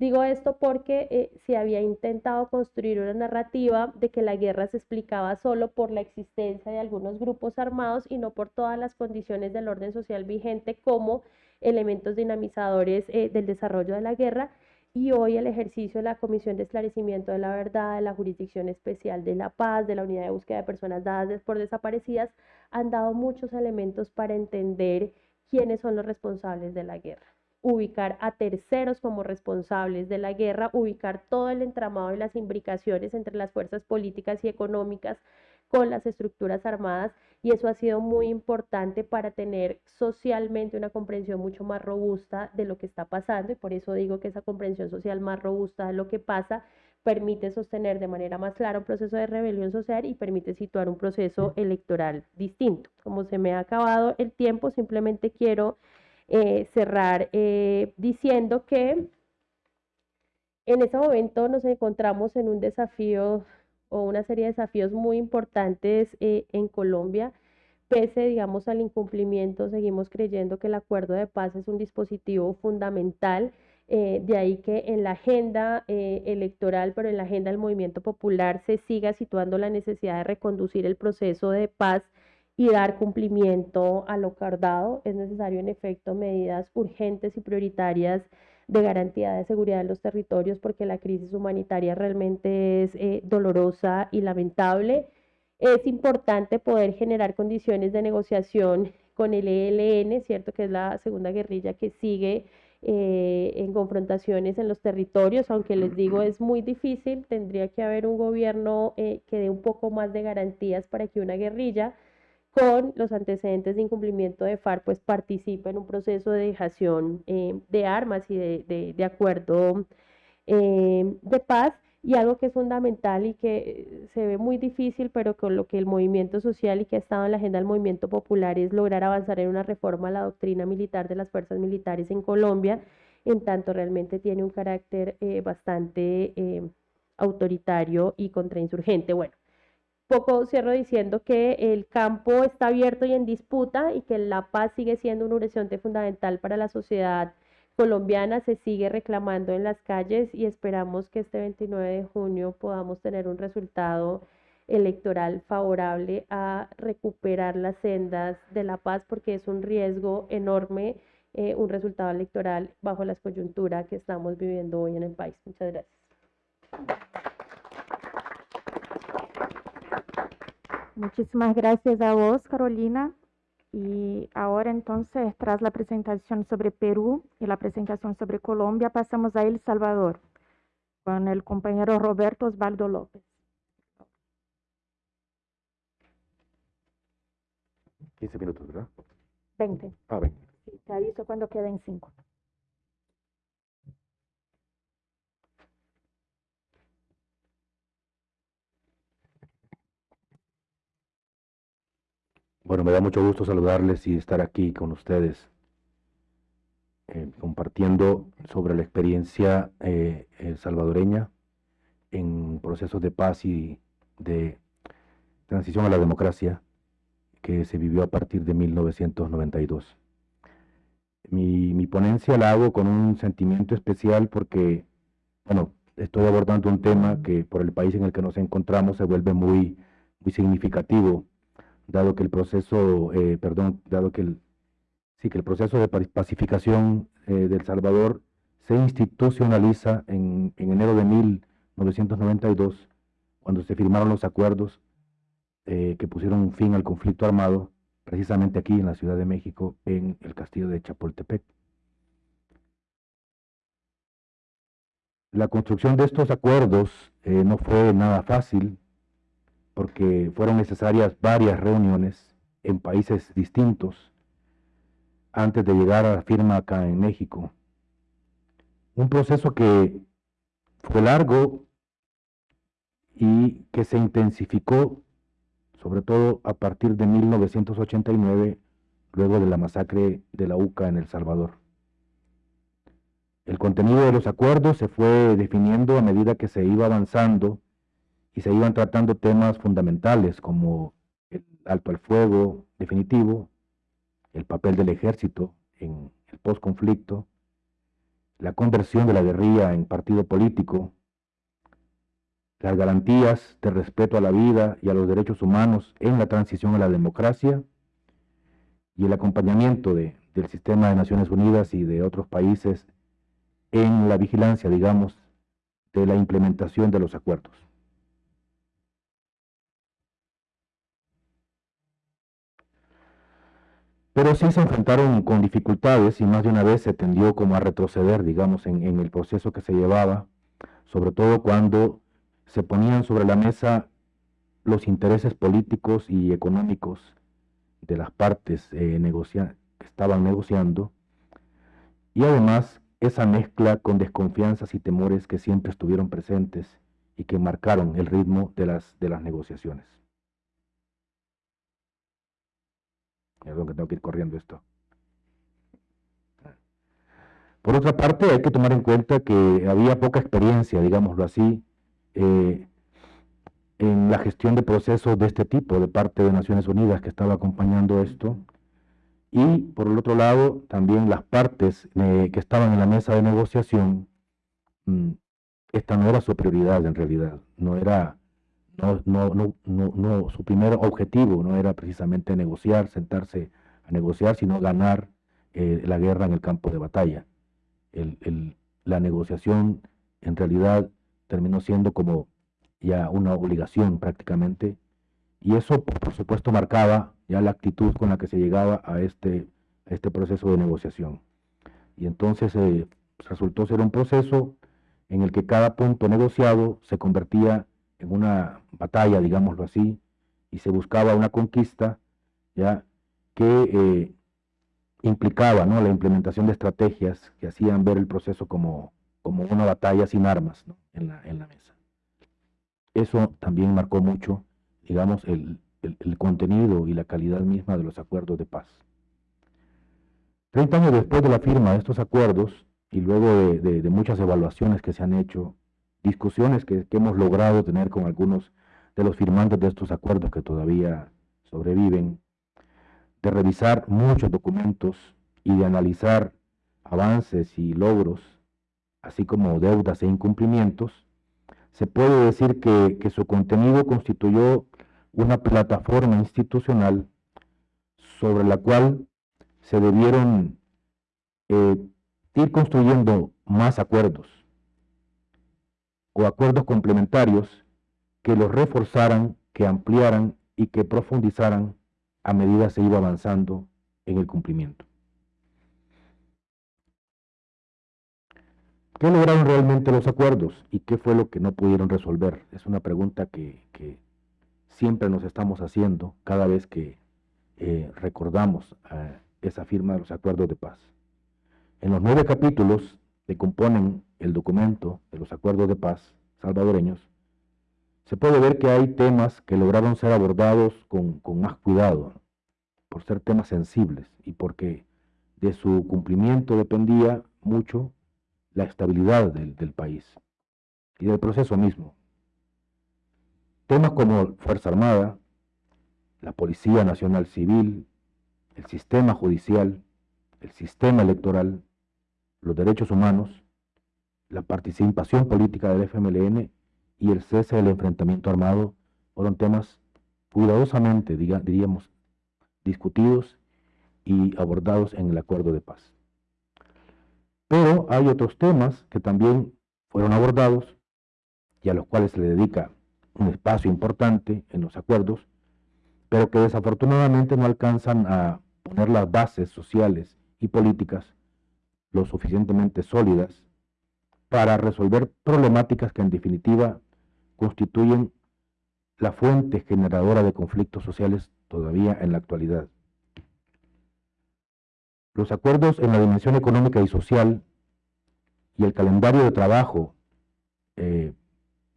Digo esto porque eh, se había intentado construir una narrativa de que la guerra se explicaba solo por la existencia de algunos grupos armados y no por todas las condiciones del orden social vigente como elementos dinamizadores eh, del desarrollo de la guerra. Y hoy el ejercicio de la Comisión de Esclarecimiento de la Verdad, de la Jurisdicción Especial de la Paz, de la Unidad de Búsqueda de Personas Dadas por Desaparecidas, han dado muchos elementos para entender quiénes son los responsables de la guerra ubicar a terceros como responsables de la guerra, ubicar todo el entramado y las imbricaciones entre las fuerzas políticas y económicas con las estructuras armadas y eso ha sido muy importante para tener socialmente una comprensión mucho más robusta de lo que está pasando y por eso digo que esa comprensión social más robusta de lo que pasa permite sostener de manera más clara un proceso de rebelión social y permite situar un proceso electoral distinto. Como se me ha acabado el tiempo, simplemente quiero eh, cerrar eh, diciendo que en ese momento nos encontramos en un desafío o una serie de desafíos muy importantes eh, en Colombia. Pese, digamos, al incumplimiento, seguimos creyendo que el acuerdo de paz es un dispositivo fundamental. de ahí que en la agenda electoral, pero en la agenda del movimiento popular, se siga situando la necesidad de reconducir el proceso de paz y dar cumplimiento a lo acordado. Es necesario, en efecto, medidas urgentes y prioritarias de garantía de seguridad en los territorios porque la crisis humanitaria realmente es eh, dolorosa y lamentable. Es importante poder generar condiciones de negociación con el ELN, cierto que es la segunda guerrilla que sigue eh, en confrontaciones en los territorios, aunque les digo es muy difícil, tendría que haber un gobierno eh, que dé un poco más de garantías para que una guerrilla con los antecedentes de incumplimiento de FARC, pues participa en un proceso de dejación eh, de armas y de, acuerdo eh, de paz. Y algo que es fundamental y que se ve muy difícil, pero con lo que el movimiento social y que ha estado en la agenda del movimiento popular es lograr avanzar en una reforma a la doctrina militar de las fuerzas militares en Colombia, en tanto realmente tiene un carácter eh, bastante autoritario y contrainsurgente. Bueno, poco cierro diciendo que el campo está abierto y en disputa y que la paz sigue siendo un horizonte fundamental para la sociedad colombiana, se sigue reclamando en las calles y esperamos que este 29 de junio podamos tener un resultado electoral favorable a recuperar las sendas de la paz porque es un riesgo enorme, eh, un resultado electoral bajo la coyuntura que estamos viviendo hoy en el país. Muchas gracias. Muchísimas gracias a vos, Carolina. Y ahora entonces, tras la presentación sobre Perú y la presentación sobre Colombia, pasamos a El Salvador con el compañero Roberto Osvaldo López. 15 minutos, ¿verdad? 20. Ah, 20. Sí, te aviso cuando queden 5. Bueno, me da mucho gusto saludarles y estar aquí con ustedes, eh, compartiendo sobre la experiencia eh, salvadoreña en procesos de paz y de transición a la democracia que se vivió a partir de 1992. Mi, mi ponencia la hago con un sentimiento especial porque, bueno, estoy abordando un tema que por el país en el que nos encontramos se vuelve muy, muy significativo dado que el proceso, eh, perdón, dado que el, sí, que el proceso de pacificación eh, de El Salvador se institucionaliza en, en, enero de 1992, cuando se firmaron los acuerdos eh, que pusieron fin al conflicto armado, precisamente aquí en la Ciudad de México, en el castillo de Chapultepec. La construcción de estos acuerdos no fue nada fácil, porque fueron necesarias varias reuniones en países distintos antes de llegar a la firma acá en México. Un proceso que fue largo y que se intensificó, sobre todo a partir de 1989, luego de la masacre de la UCA en El Salvador. El contenido de los acuerdos se fue definiendo a medida que se iba avanzando y se iban tratando temas fundamentales como el alto al fuego definitivo, el papel del ejército en el postconflicto, la conversión de la guerrilla en partido político, las garantías de respeto a la vida y a los derechos humanos en la transición a la democracia y el acompañamiento del sistema de Naciones Unidas y de otros países en la vigilancia, digamos, de la implementación de los acuerdos. Pero sí se enfrentaron con dificultades y más de una vez se tendió como a retroceder, digamos, en, el proceso que se llevaba, sobre todo cuando se ponían sobre la mesa los intereses políticos y económicos de las partes eh, que estaban negociando, y además esa mezcla con desconfianzas y temores que siempre estuvieron presentes y que marcaron el ritmo de las, de las negociaciones. Perdón que tengo que ir corriendo esto. Por otra parte, hay que tomar en cuenta que había poca experiencia, digámoslo así, eh, en la gestión de procesos de este tipo de parte de Naciones Unidas que estaba acompañando esto. Y por el otro lado, también las partes eh, que estaban en la mesa de negociación, mm, esta no era su prioridad en realidad, no era, no, no, no, no, su primer objetivo no era precisamente negociar, sentarse a negociar, sino ganar eh, la guerra en el campo de batalla. El, el, la negociación en realidad terminó siendo como ya una obligación prácticamente, y eso por supuesto marcaba ya la actitud con la que se llegaba a este, este proceso de negociación. Y entonces eh, resultó ser un proceso en el que cada punto negociado se convertía en una batalla, digámoslo así, y se buscaba una conquista ya que eh, implicaba ¿no? la implementación de estrategias que hacían ver el proceso como, como una batalla sin armas en, la, en la mesa. Eso también marcó mucho, digamos, el, contenido y la calidad misma de los acuerdos de paz. Treinta años después de la firma de estos acuerdos y luego de, muchas evaluaciones que se han hecho, discusiones que, hemos logrado tener con algunos de los firmantes de estos acuerdos que todavía sobreviven, de revisar muchos documentos y de analizar avances y logros, así como deudas e incumplimientos, se puede decir que, su contenido constituyó una plataforma institucional sobre la cual se debieron eh, ir construyendo más acuerdos o acuerdos complementarios que los reforzaran, que ampliaran y que profundizaran a medida se iba avanzando en el cumplimiento. ¿Qué lograron realmente los acuerdos y qué fue lo que no pudieron resolver? Es una pregunta que, siempre nos estamos haciendo cada vez que eh, recordamos esa firma de los acuerdos de paz. En los nueve capítulos que componen el documento de los acuerdos de paz salvadoreños, se puede ver que hay temas que lograron ser abordados con, con más cuidado, por ser temas sensibles y porque de su cumplimiento dependía mucho la estabilidad del, país y del proceso mismo. Temas como Fuerza Armada, la Policía Nacional Civil, el sistema judicial, el sistema electoral, los derechos humanos, la participación política del FMLN y el cese del enfrentamiento armado fueron temas cuidadosamente, diríamos, discutidos y abordados en el acuerdo de paz. Pero hay otros temas que también fueron abordados y a los cuales se le dedica un espacio importante en los acuerdos, pero que desafortunadamente no alcanzan a poner las bases sociales y políticas lo suficientemente sólidas para resolver problemáticas que en definitiva constituyen la fuente generadora de conflictos sociales todavía en la actualidad. Los acuerdos en la dimensión económica y social y el calendario de trabajo eh,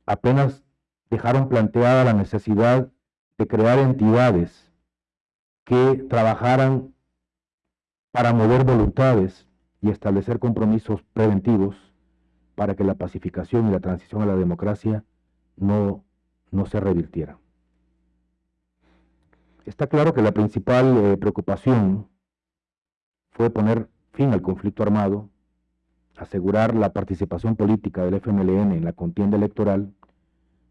apenas dejaron planteada la necesidad de crear entidades que trabajaran para mover voluntades y establecer compromisos preventivos para que la pacificación y la transición a la democracia no, no se revirtiera. Está claro que la principal eh, preocupación fue poner fin al conflicto armado, asegurar la participación política del FMLN en la contienda electoral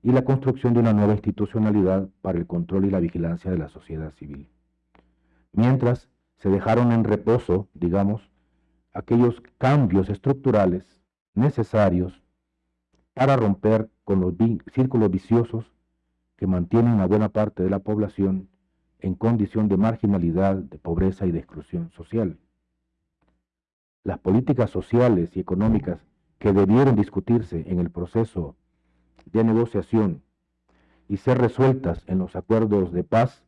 y la construcción de una nueva institucionalidad para el control y la vigilancia de la sociedad civil. Mientras se dejaron en reposo, digamos, aquellos cambios estructurales necesarios para romper con los círculos viciosos que mantienen a buena parte de la población en condición de marginalidad, de pobreza y de exclusión social. Las políticas sociales y económicas que debieron discutirse en el proceso de negociación y ser resueltas en los acuerdos de paz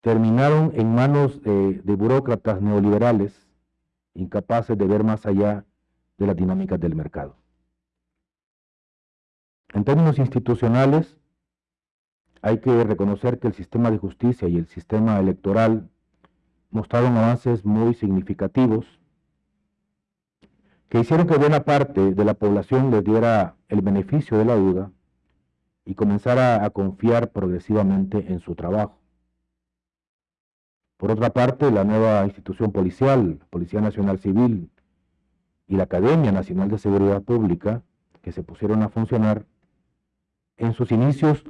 terminaron en manos de, burócratas neoliberales incapaces de ver más allá de las dinámicas del mercado. En términos institucionales, hay que reconocer que el sistema de justicia y el sistema electoral mostraron avances muy significativos que hicieron que buena parte de la población les diera el beneficio de la duda y comenzara a confiar progresivamente en su trabajo. Por otra parte, la nueva institución policial, Policía Nacional Civil y la Academia Nacional de Seguridad Pública, que se pusieron a funcionar, en sus inicios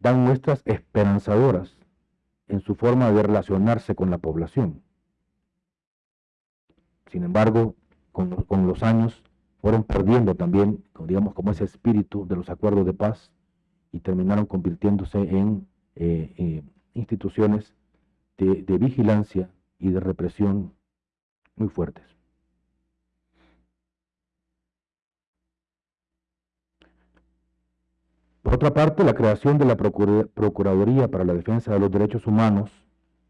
dan muestras esperanzadoras en su forma de relacionarse con la población. Sin embargo, con, los años fueron perdiendo también, digamos, como ese espíritu de los acuerdos de paz y terminaron convirtiéndose en eh, eh, instituciones de, vigilancia y de represión muy fuertes. Por otra parte, la creación de la Procuraduría para la Defensa de los Derechos Humanos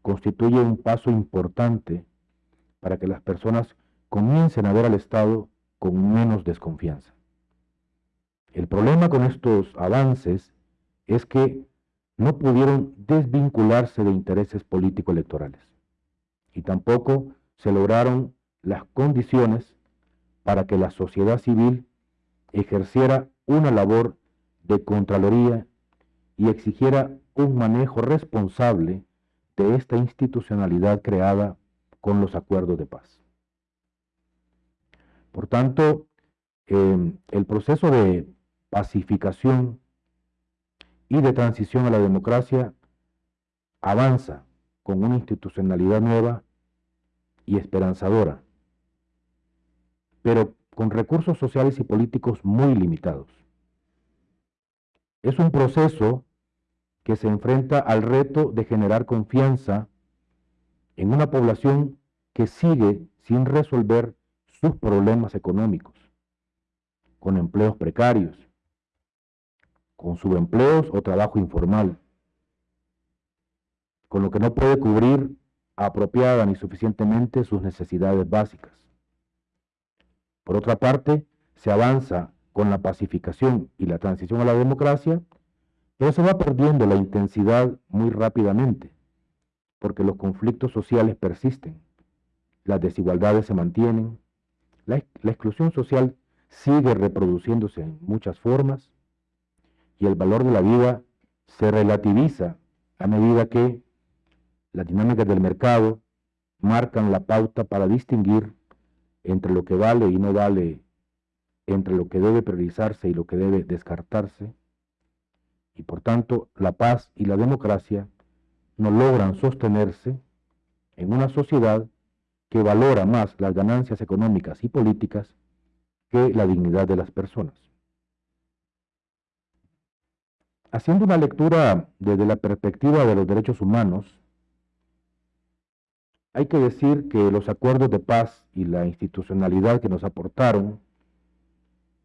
constituye un paso importante para que las personas comiencen a ver al Estado con menos desconfianza. El problema con estos avances es que no pudieron desvincularse de intereses político-electorales y tampoco se lograron las condiciones para que la sociedad civil ejerciera una labor de contraloría y exigiera un manejo responsable de esta institucionalidad creada con los acuerdos de paz. Por tanto, eh, el proceso de pacificación y de transición a la democracia avanza con una institucionalidad nueva y esperanzadora, pero con recursos sociales y políticos muy limitados. Es un proceso que se enfrenta al reto de generar confianza en una población que sigue sin resolver sus problemas económicos, con empleos precarios, con subempleos o trabajo informal, con lo que no puede cubrir apropiada ni suficientemente sus necesidades básicas. Por otra parte, se avanza con la pacificación y la transición a la democracia, pero se va perdiendo la intensidad muy rápidamente, porque los conflictos sociales persisten, las desigualdades se mantienen, la, la exclusión social sigue reproduciéndose en muchas formas, y el valor de la vida se relativiza a medida que las dinámicas del mercado marcan la pauta para distinguir entre lo que vale y no vale, entre lo que debe priorizarse y lo que debe descartarse, y por tanto la paz y la democracia no logran sostenerse en una sociedad que valora más las ganancias económicas y políticas que la dignidad de las personas. Haciendo una lectura desde la perspectiva de los derechos humanos, hay que decir que los acuerdos de paz y la institucionalidad que nos aportaron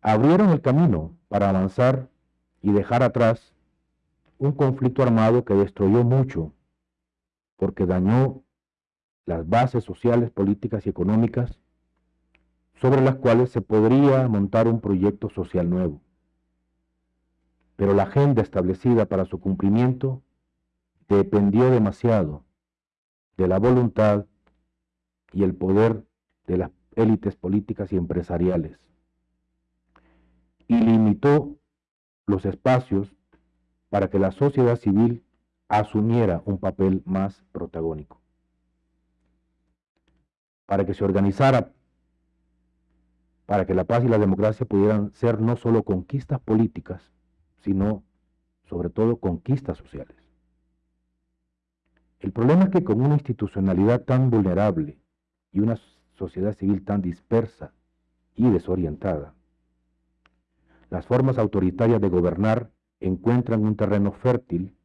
abrieron el camino para avanzar y dejar atrás un conflicto armado que destruyó mucho, porque dañó las bases sociales, políticas y económicas sobre las cuales se podría montar un proyecto social nuevo pero la agenda establecida para su cumplimiento dependió demasiado de la voluntad y el poder de las élites políticas y empresariales y limitó los espacios para que la sociedad civil asumiera un papel más protagónico, para que se organizara, para que la paz y la democracia pudieran ser no solo conquistas políticas, sino sobre todo conquistas sociales. El problema es que con una institucionalidad tan vulnerable y una sociedad civil tan dispersa y desorientada, las formas autoritarias de gobernar encuentran un terreno fértil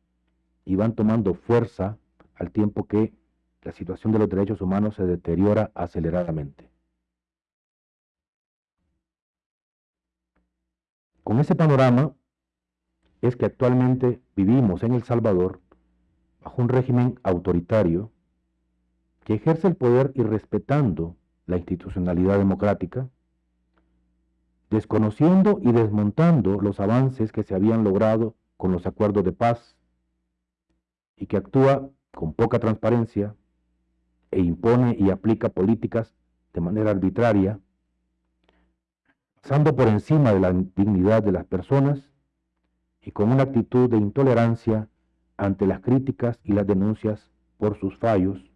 y van tomando fuerza al tiempo que la situación de los derechos humanos se deteriora aceleradamente. Con ese panorama es que actualmente vivimos en El Salvador bajo un régimen autoritario que ejerce el poder irrespetando la institucionalidad democrática, desconociendo y desmontando los avances que se habían logrado con los acuerdos de paz y que actúa con poca transparencia e impone y aplica políticas de manera arbitraria, pasando por encima de la dignidad de las personas y con una actitud de intolerancia ante las críticas y las denuncias por sus fallos,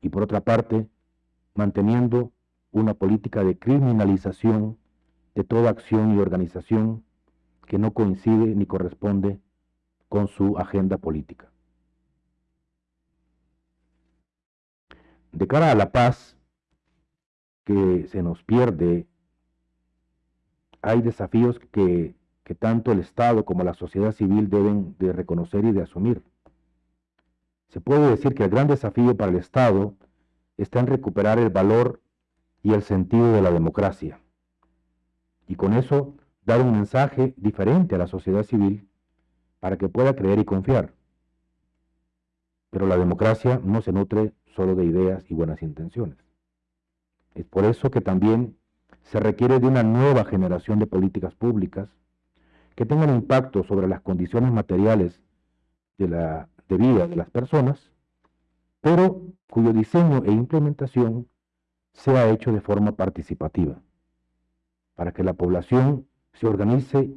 y por otra parte, manteniendo una política de criminalización de toda acción y organización que no coincide ni corresponde con su agenda política. De cara a la paz que se nos pierde, hay desafíos que, que tanto el Estado como la sociedad civil deben de reconocer y de asumir. Se puede decir que el gran desafío para el Estado está en recuperar el valor y el sentido de la democracia. Y con eso dar un mensaje diferente a la sociedad civil para que pueda creer y confiar. Pero la democracia no se nutre solo de ideas y buenas intenciones. Es por eso que también se requiere de una nueva generación de políticas públicas que tengan impacto sobre las condiciones materiales de, la, de vida de las personas, pero cuyo diseño e implementación sea hecho de forma participativa, para que la población se organice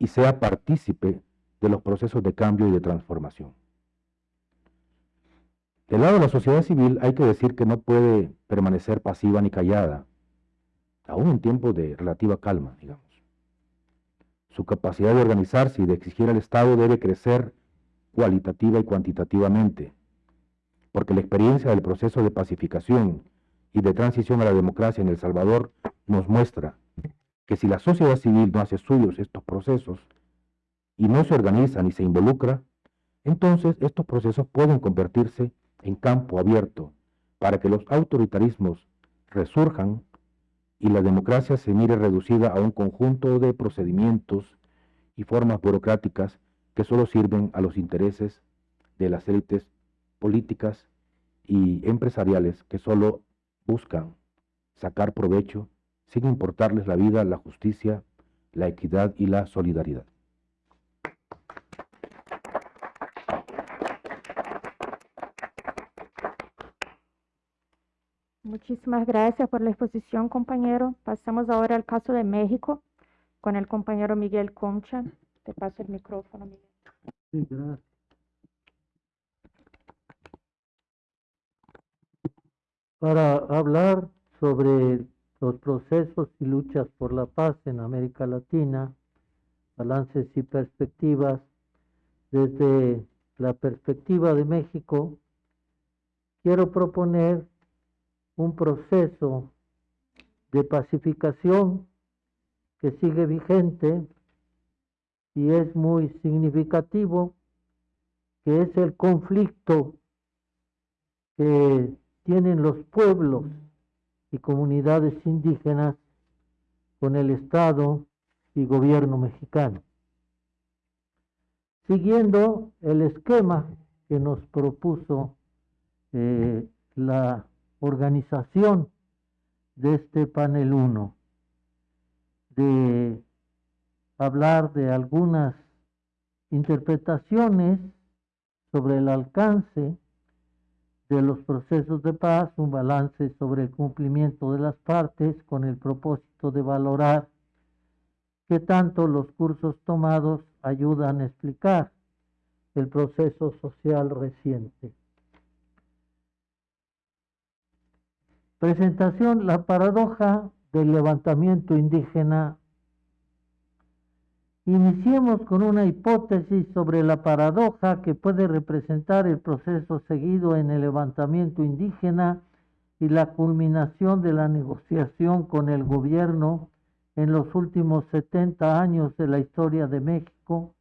y sea partícipe de los procesos de cambio y de transformación. Del lado de la sociedad civil hay que decir que no puede permanecer pasiva ni callada, aún en tiempos de relativa calma, digamos. Su capacidad de organizarse y de exigir al Estado debe crecer cualitativa y cuantitativamente, porque la experiencia del proceso de pacificación y de transición a la democracia en El Salvador nos muestra que si la sociedad civil no hace suyos estos procesos y no se organiza ni se involucra, entonces estos procesos pueden convertirse en campo abierto para que los autoritarismos resurjan y la democracia se mire reducida a un conjunto de procedimientos y formas burocráticas que solo sirven a los intereses de las élites políticas y empresariales que solo buscan sacar provecho sin importarles la vida, la justicia, la equidad y la solidaridad. Muchísimas gracias por la exposición, compañero. Pasamos ahora al caso de México con el compañero Miguel Concha. Te paso el micrófono, Miguel. Sí, gracias. Para hablar sobre los procesos y luchas por la paz en América Latina, balances y perspectivas, desde la perspectiva de México, quiero proponer un proceso de pacificación que sigue vigente y es muy significativo, que es el conflicto que tienen los pueblos y comunidades indígenas con el Estado y gobierno mexicano. Siguiendo el esquema que nos propuso eh, la organización de este panel 1, de hablar de algunas interpretaciones sobre el alcance de los procesos de paz, un balance sobre el cumplimiento de las partes con el propósito de valorar qué tanto los cursos tomados ayudan a explicar el proceso social reciente. Presentación, la paradoja del levantamiento indígena. Iniciemos con una hipótesis sobre la paradoja que puede representar el proceso seguido en el levantamiento indígena y la culminación de la negociación con el gobierno en los últimos 70 años de la historia de México,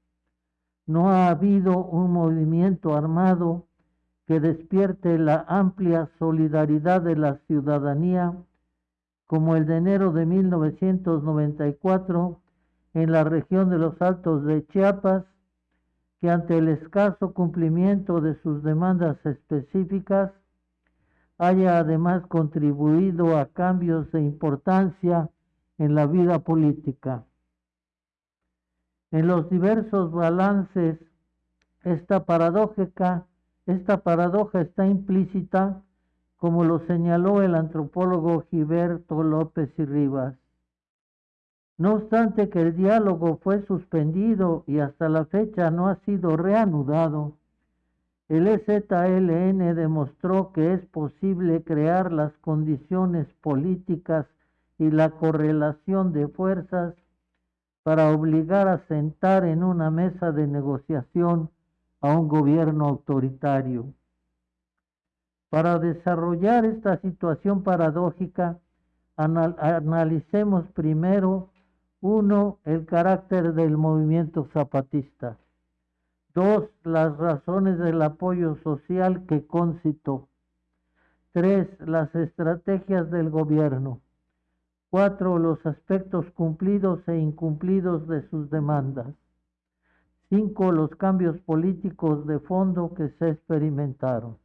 no ha habido un movimiento armado que despierte la amplia solidaridad de la ciudadanía como el de enero de 1994 en la región de los Altos de Chiapas, que ante el escaso cumplimiento de sus demandas específicas haya además contribuido a cambios de importancia en la vida política. En los diversos balances, esta paradójica, esta paradoja está implícita, como lo señaló el antropólogo Gilberto López y Rivas. No obstante que el diálogo fue suspendido y hasta la fecha no ha sido reanudado, el EZLN demostró que es posible crear las condiciones políticas y la correlación de fuerzas para obligar a sentar en una mesa de negociación a un gobierno autoritario. Para desarrollar esta situación paradójica, analicemos primero, uno, el carácter del movimiento zapatista. Dos, las razones del apoyo social que concitó. Tres, las estrategias del gobierno. Cuatro, los aspectos cumplidos e incumplidos de sus demandas. Cinco, los cambios políticos de fondo que se experimentaron.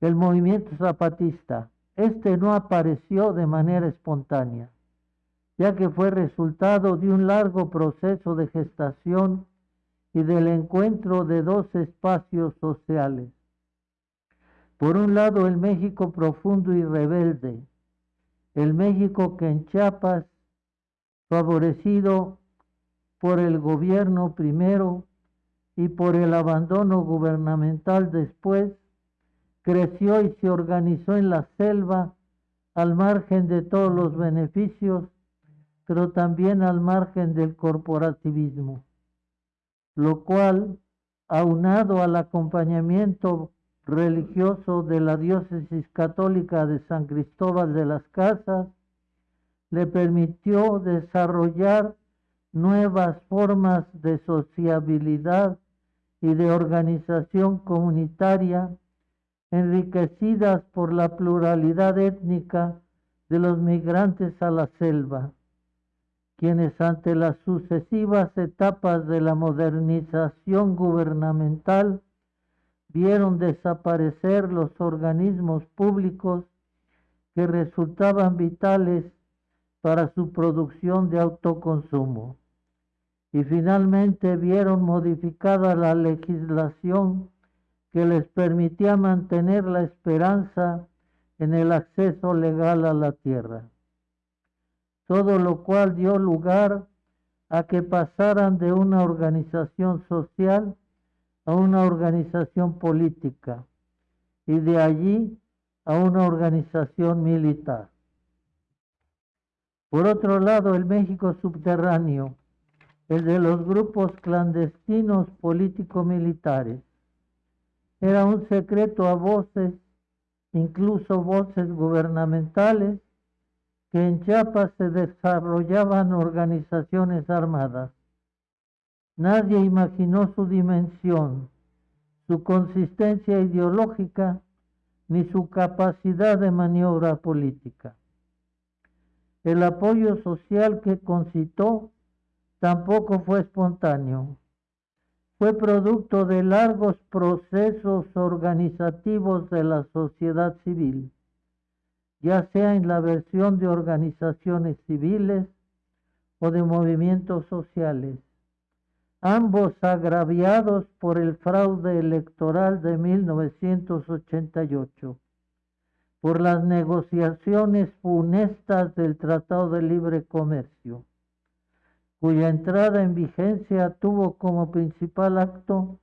El movimiento zapatista. Este no apareció de manera espontánea, ya que fue resultado de un largo proceso de gestación y del encuentro de dos espacios sociales. Por un lado, el México profundo y rebelde, el México que en Chiapas, favorecido por el gobierno primero y por el abandono gubernamental después, creció y se organizó en la selva al margen de todos los beneficios, pero también al margen del corporativismo lo cual, aunado al acompañamiento religioso de la diócesis católica de San Cristóbal de las Casas, le permitió desarrollar nuevas formas de sociabilidad y de organización comunitaria enriquecidas por la pluralidad étnica de los migrantes a la selva quienes ante las sucesivas etapas de la modernización gubernamental vieron desaparecer los organismos públicos que resultaban vitales para su producción de autoconsumo y finalmente vieron modificada la legislación que les permitía mantener la esperanza en el acceso legal a la tierra todo lo cual dio lugar a que pasaran de una organización social a una organización política y de allí a una organización militar. Por otro lado, el México subterráneo, el de los grupos clandestinos político-militares, era un secreto a voces, incluso voces gubernamentales, que en Chiapas se desarrollaban organizaciones armadas. Nadie imaginó su dimensión, su consistencia ideológica, ni su capacidad de maniobra política. El apoyo social que concitó tampoco fue espontáneo. Fue producto de largos procesos organizativos de la sociedad civil ya sea en la versión de organizaciones civiles o de movimientos sociales, ambos agraviados por el fraude electoral de 1988, por las negociaciones funestas del Tratado de Libre Comercio, cuya entrada en vigencia tuvo como principal acto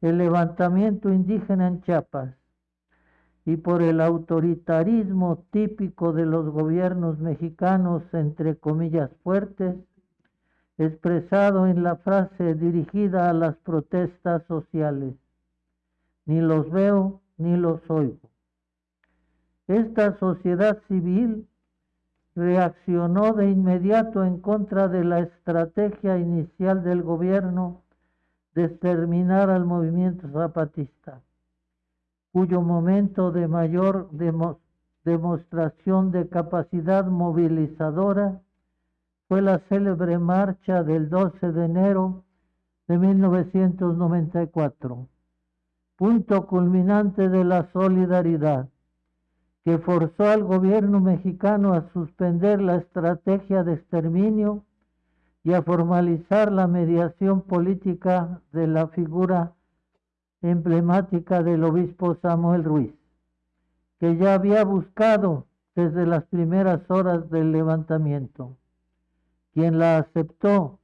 el levantamiento indígena en Chiapas, y por el autoritarismo típico de los gobiernos mexicanos, entre comillas fuertes, expresado en la frase dirigida a las protestas sociales. Ni los veo ni los oigo. Esta sociedad civil reaccionó de inmediato en contra de la estrategia inicial del gobierno de exterminar al movimiento zapatista, cuyo momento de mayor demostración de capacidad movilizadora fue la célebre marcha del 12 de enero de 1994, punto culminante de la solidaridad que forzó al gobierno mexicano a suspender la estrategia de exterminio y a formalizar la mediación política de la figura emblemática del obispo Samuel Ruiz, que ya había buscado desde las primeras horas del levantamiento, quien la aceptó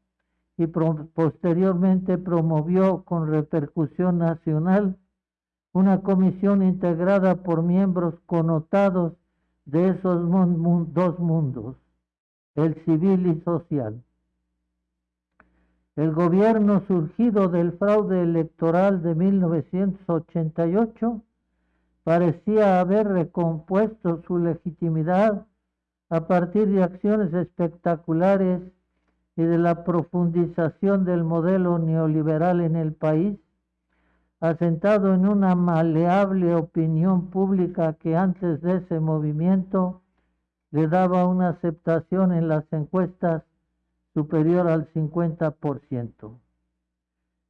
y posteriormente promovió con repercusión nacional una comisión integrada por miembros connotados de esos dos mundos, el civil y social. El gobierno surgido del fraude electoral de 1988 parecía haber recompuesto su legitimidad a partir de acciones espectaculares y de la profundización del modelo neoliberal en el país asentado en una maleable opinión pública que antes de ese movimiento le daba una aceptación en las encuestas superior al 50%.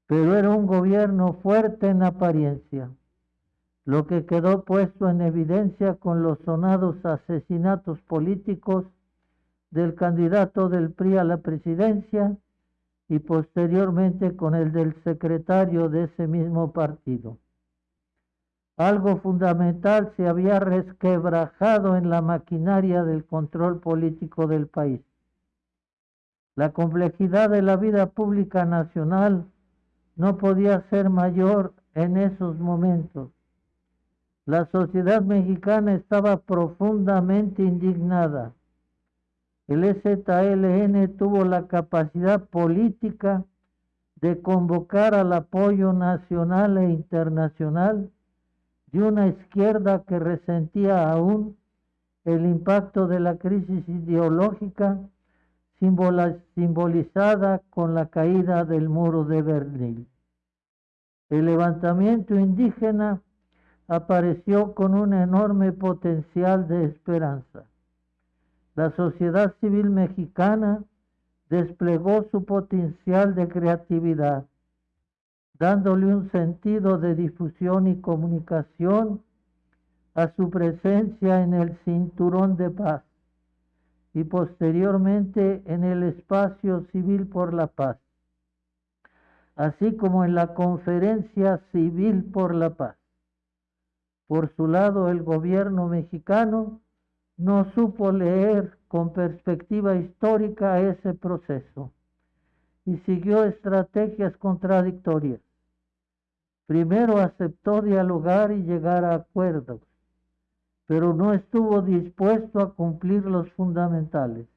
Pero era un gobierno fuerte en apariencia, lo que quedó puesto en evidencia con los sonados asesinatos políticos del candidato del PRI a la presidencia y posteriormente con el del secretario de ese mismo partido. Algo fundamental se había resquebrajado en la maquinaria del control político del país. La complejidad de la vida pública nacional no podía ser mayor en esos momentos. La sociedad mexicana estaba profundamente indignada el EZLN tuvo la capacidad política de convocar al apoyo nacional e internacional de una izquierda que resentía aún el impacto de la crisis ideológica simbolizada con la caída del muro de Berlín. El levantamiento indígena apareció con un enorme potencial de esperanza la sociedad civil mexicana desplegó su potencial de creatividad, dándole un sentido de difusión y comunicación a su presencia en el cinturón de paz y posteriormente en el espacio civil por la paz, así como en la conferencia civil por la paz. Por su lado, el gobierno mexicano no supo leer con perspectiva histórica ese proceso y siguió estrategias contradictorias. Primero aceptó dialogar y llegar a acuerdos, pero no estuvo dispuesto a cumplir los fundamentales.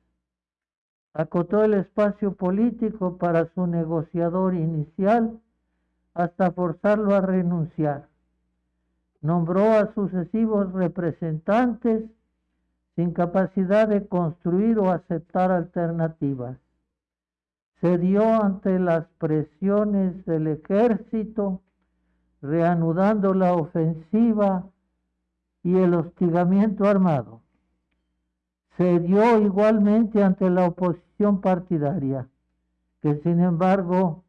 Acotó el espacio político para su negociador inicial hasta forzarlo a renunciar. Nombró a sucesivos representantes sin capacidad de construir o aceptar alternativas. Se dio ante las presiones del ejército, reanudando la ofensiva y el hostigamiento armado. Se dio igualmente ante la oposición partidaria, que sin embargo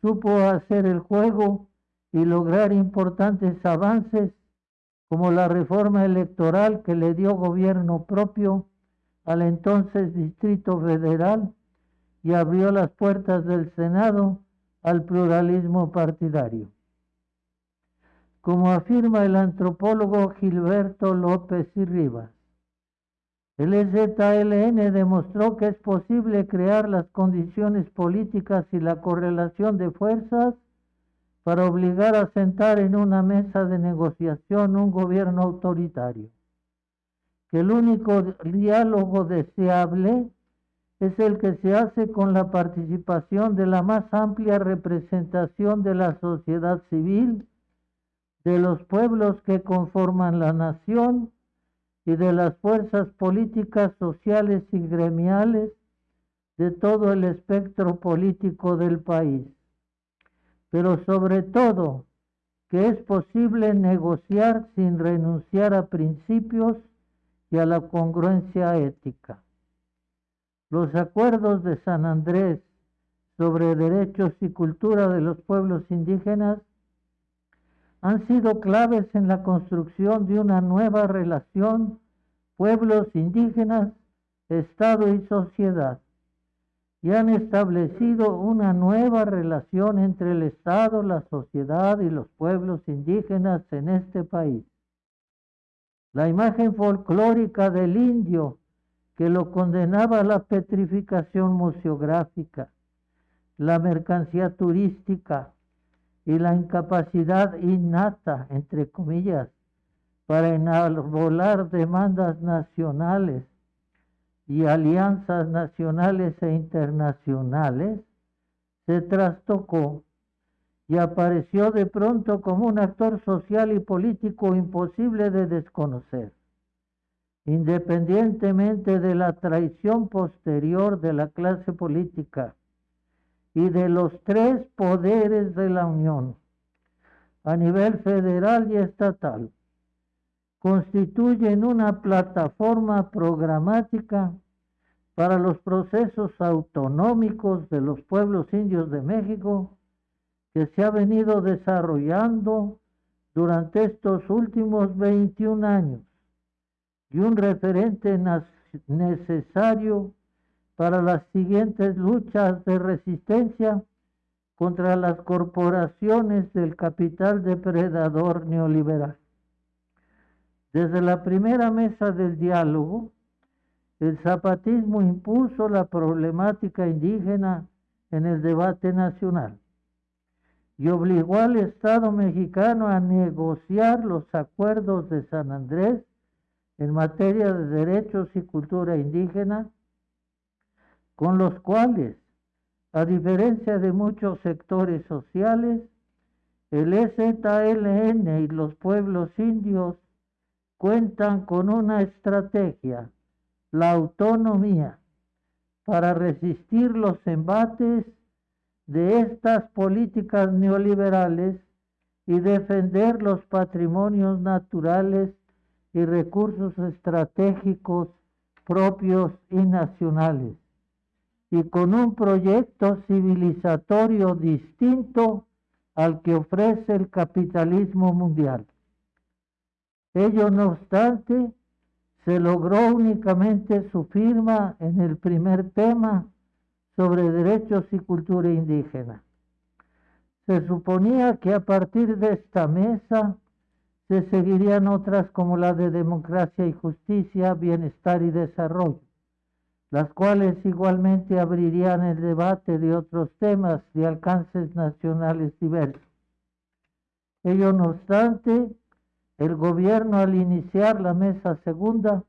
supo hacer el juego y lograr importantes avances como la reforma electoral que le dio gobierno propio al entonces Distrito Federal y abrió las puertas del Senado al pluralismo partidario. Como afirma el antropólogo Gilberto López y Rivas, el EZLN demostró que es posible crear las condiciones políticas y la correlación de fuerzas para obligar a sentar en una mesa de negociación un gobierno autoritario. Que el único diálogo deseable es el que se hace con la participación de la más amplia representación de la sociedad civil, de los pueblos que conforman la nación y de las fuerzas políticas, sociales y gremiales de todo el espectro político del país. Pero sobre todo, que es posible negociar sin renunciar a principios y a la congruencia ética. Los acuerdos de San Andrés sobre derechos y cultura de los pueblos indígenas han sido claves en la construcción de una nueva relación pueblos indígenas, Estado y sociedad, y han establecido una nueva relación entre el Estado, la sociedad y los pueblos indígenas en este país. La imagen folclórica del indio que lo condenaba a la petrificación museográfica, la mercancía turística y la incapacidad innata, entre comillas, para enarbolar demandas nacionales y alianzas nacionales e internacionales, se trastocó y apareció de pronto como un actor social y político imposible de desconocer, independientemente de la traición posterior de la clase política y de los tres poderes de la Unión, a nivel federal y estatal, constituyen una plataforma programática para los procesos autonómicos de los pueblos indios de México que se ha venido desarrollando durante estos últimos 21 años y un referente necesario para las siguientes luchas de resistencia contra las corporaciones del capital depredador neoliberal. Desde la primera mesa del diálogo, el zapatismo impuso la problemática indígena en el debate nacional y obligó al Estado mexicano a negociar los acuerdos de San Andrés en materia de derechos y cultura indígena, con los cuales, a diferencia de muchos sectores sociales, el EZLN y los pueblos indios cuentan con una estrategia, la autonomía, para resistir los embates de estas políticas neoliberales y defender los patrimonios naturales y recursos estratégicos propios y nacionales, y con un proyecto civilizatorio distinto al que ofrece el capitalismo mundial. Ello no obstante, se logró únicamente su firma en el primer tema sobre derechos y cultura indígena. Se suponía que a partir de esta mesa se seguirían otras como la de democracia y justicia, bienestar y desarrollo, las cuales igualmente abrirían el debate de otros temas de alcances nacionales diversos. Ello no obstante, el gobierno al iniciar la mesa segunda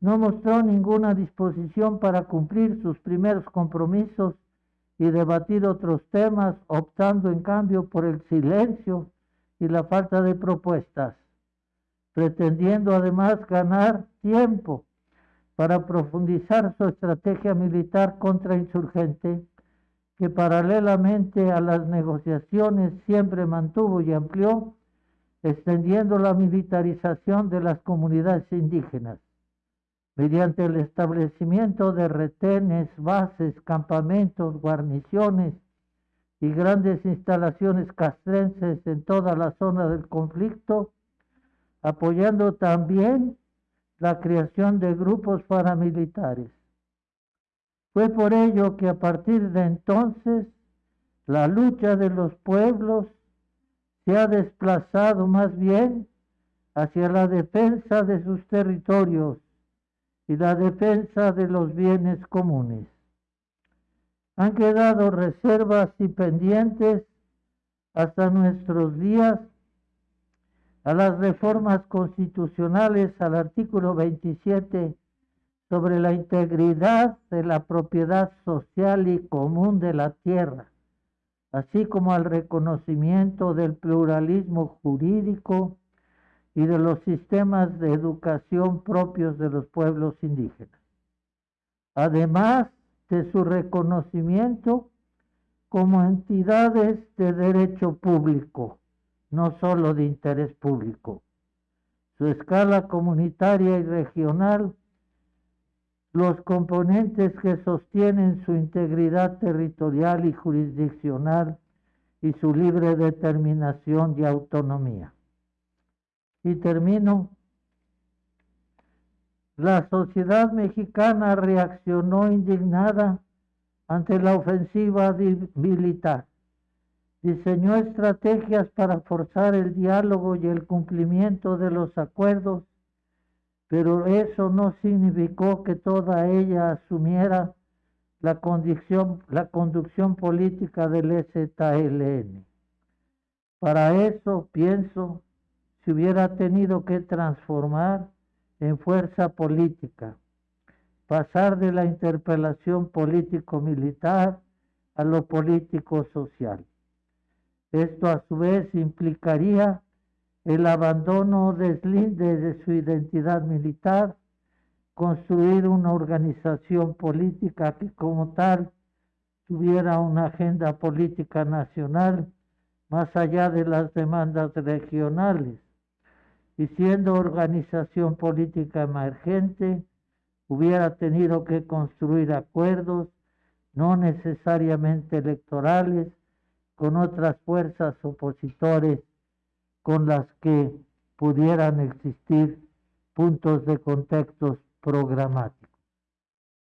no mostró ninguna disposición para cumplir sus primeros compromisos y debatir otros temas, optando en cambio por el silencio y la falta de propuestas, pretendiendo además ganar tiempo para profundizar su estrategia militar contrainsurgente, que paralelamente a las negociaciones siempre mantuvo y amplió extendiendo la militarización de las comunidades indígenas mediante el establecimiento de retenes, bases, campamentos, guarniciones y grandes instalaciones castrenses en toda la zona del conflicto, apoyando también la creación de grupos paramilitares. Fue por ello que a partir de entonces la lucha de los pueblos se ha desplazado más bien hacia la defensa de sus territorios y la defensa de los bienes comunes. Han quedado reservas y pendientes hasta nuestros días a las reformas constitucionales al artículo 27 sobre la integridad de la propiedad social y común de la tierra así como al reconocimiento del pluralismo jurídico y de los sistemas de educación propios de los pueblos indígenas, además de su reconocimiento como entidades de derecho público, no solo de interés público. Su escala comunitaria y regional, los componentes que sostienen su integridad territorial y jurisdiccional y su libre determinación y autonomía. Y termino. La sociedad mexicana reaccionó indignada ante la ofensiva militar. Diseñó estrategias para forzar el diálogo y el cumplimiento de los acuerdos, pero eso no significó que toda ella asumiera la, conducción política del EZLN. Para eso, pienso, se hubiera tenido que transformar en fuerza política pasar de la interpelación político-militar a lo político-social. Esto a su vez implicaría el abandono deslinde de su identidad militar, construir una organización política que como tal tuviera una agenda política nacional más allá de las demandas regionales. Y siendo organización política emergente, hubiera tenido que construir acuerdos, no necesariamente electorales, con otras fuerzas opositores con las que pudieran existir puntos de contextos programáticos.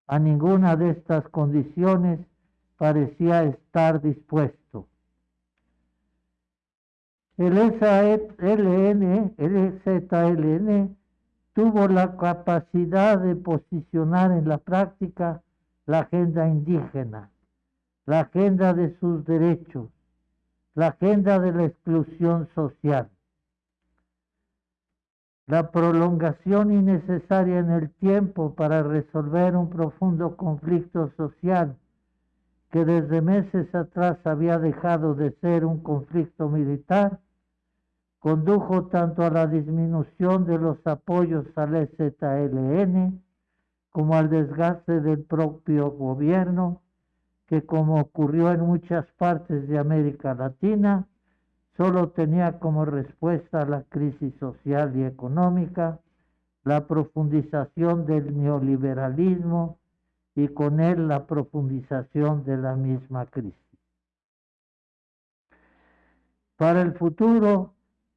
A ninguna de estas condiciones parecía estar dispuesto. El SLN, el ZLN tuvo la capacidad de posicionar en la práctica la agenda indígena, la agenda de sus derechos, la agenda de la exclusión social. La prolongación innecesaria en el tiempo para resolver un profundo conflicto social que desde meses atrás había dejado de ser un conflicto militar condujo tanto a la disminución de los apoyos al EZLN como al desgaste del propio gobierno, que como ocurrió en muchas partes de América Latina, solo tenía como respuesta a la crisis social y económica la profundización del neoliberalismo y con él la profundización de la misma crisis. Para el futuro,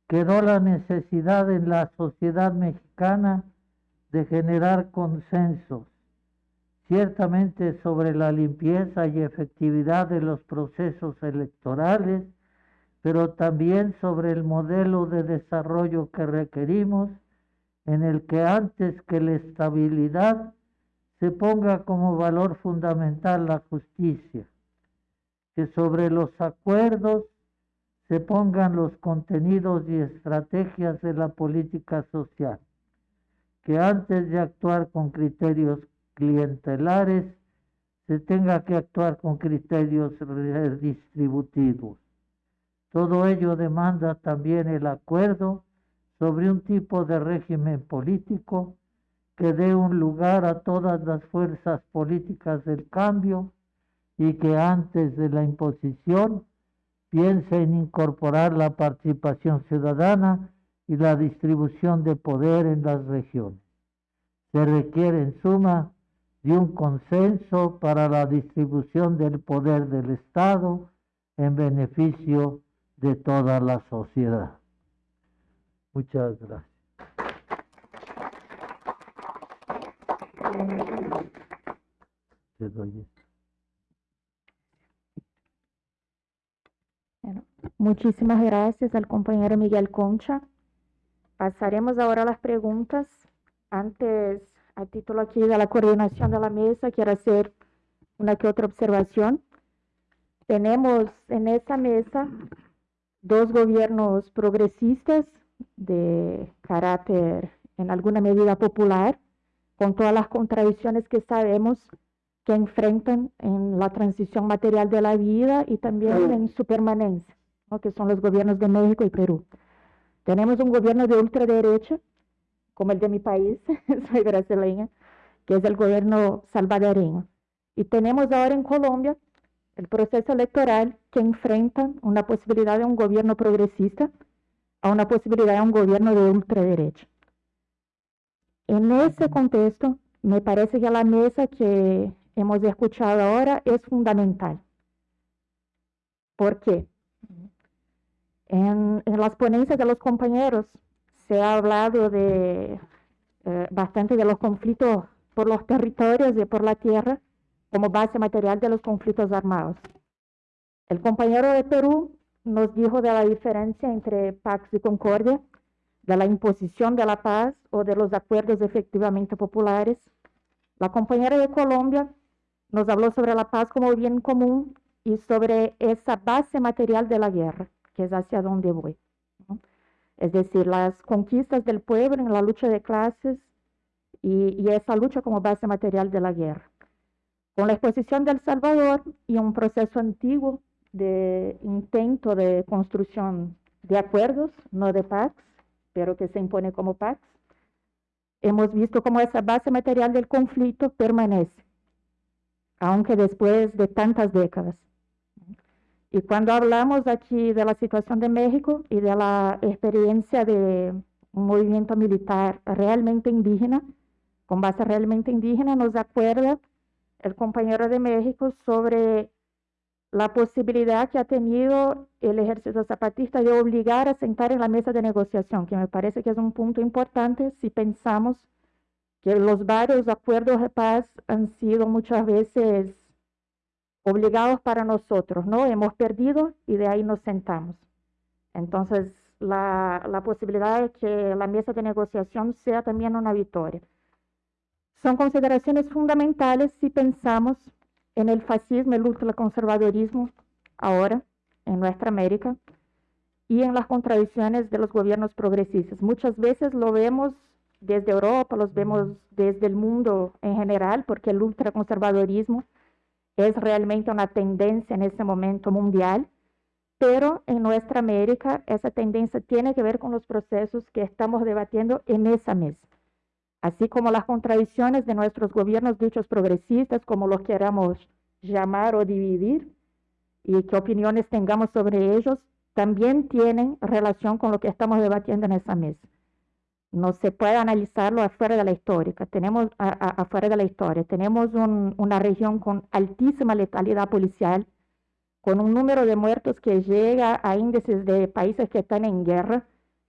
quedó la necesidad en la sociedad mexicana de generar consensos, ciertamente sobre la limpieza y efectividad de los procesos electorales, pero también sobre el modelo de desarrollo que requerimos, en el que antes que la estabilidad se ponga como valor fundamental la justicia, que sobre los acuerdos se pongan los contenidos y estrategias de la política social, que antes de actuar con criterios clientelares, se tenga que actuar con criterios redistributivos. Todo ello demanda también el acuerdo sobre un tipo de régimen político que dé un lugar a todas las fuerzas políticas del cambio y que antes de la imposición piensa en incorporar la participación ciudadana y la distribución de poder en las regiones. Se requiere en suma de un consenso para la distribución del poder del Estado en beneficio de toda la sociedad. Muchas gracias. Muchísimas gracias al compañero Miguel Concha. Pasaremos ahora a las preguntas. Antes, a título aquí de la coordinación de la mesa, quiero hacer una que otra observación. Tenemos en esta mesa dos gobiernos progresistas de carácter en alguna medida popular, con todas las contradicciones que sabemos que enfrentan en la transición material de la vida y también en su permanencia que son los gobiernos de México y Perú. Tenemos un gobierno de ultraderecha, como el de mi país, soy brasileña, que es el gobierno salvadoreño. Y tenemos ahora en Colombia el proceso electoral que enfrenta una posibilidad de un gobierno progresista a una posibilidad de un gobierno de ultraderecha. En ese contexto, me parece que la mesa que hemos escuchado ahora es fundamental. ¿Por qué? En, las ponencias de los compañeros se ha hablado de eh, bastante de los conflictos por los territorios y por la tierra como base material de los conflictos armados. El compañero de Perú nos dijo de la diferencia entre Pax y Concordia, de la imposición de la paz o de los acuerdos efectivamente populares. La compañera de Colombia nos habló sobre la paz como bien común y sobre esa base material de la guerra, que es hacia donde voy. Es decir, las conquistas del pueblo en la lucha de clases y, esa lucha como base material de la guerra. Con la exposición del Salvador y un proceso antiguo de intento de construcción de acuerdos, no de paz, pero que se impone como paz, hemos visto cómo esa base material del conflicto permanece, aunque después de tantas décadas. Y cuando hablamos aquí de la situación de México y de la experiencia de un movimiento militar realmente indígena, con base realmente indígena, nos acuerda el compañero de México sobre la posibilidad que ha tenido el ejército zapatista de obligar a sentar en la mesa de negociación, que me parece que es un punto importante si pensamos que los varios acuerdos de paz han sido muchas veces obligados para nosotros, ¿no? Hemos perdido y de ahí nos sentamos. Entonces, la, la posibilidad de que la mesa de negociación sea también una victoria. Son consideraciones fundamentales si pensamos en el fascismo, el ultraconservadorismo ahora en nuestra América y en las contradicciones de los gobiernos progresistas. Muchas veces lo vemos desde Europa, los vemos desde el mundo en general, porque el ultraconservadorismo es realmente una tendencia en este momento mundial, pero en nuestra América esa tendencia tiene que ver con los procesos que estamos debatiendo en esa mesa, así como las contradicciones de nuestros gobiernos dichos progresistas, como los queramos llamar o dividir, y qué opiniones tengamos sobre ellos, también tienen relación con lo que estamos debatiendo en esa mesa no se puede analizarlo afuera de la historia. Tenemos, afuera de la historia. Tenemos una región con altísima letalidad policial, con un número de muertos que llega a índices de países que están en guerra.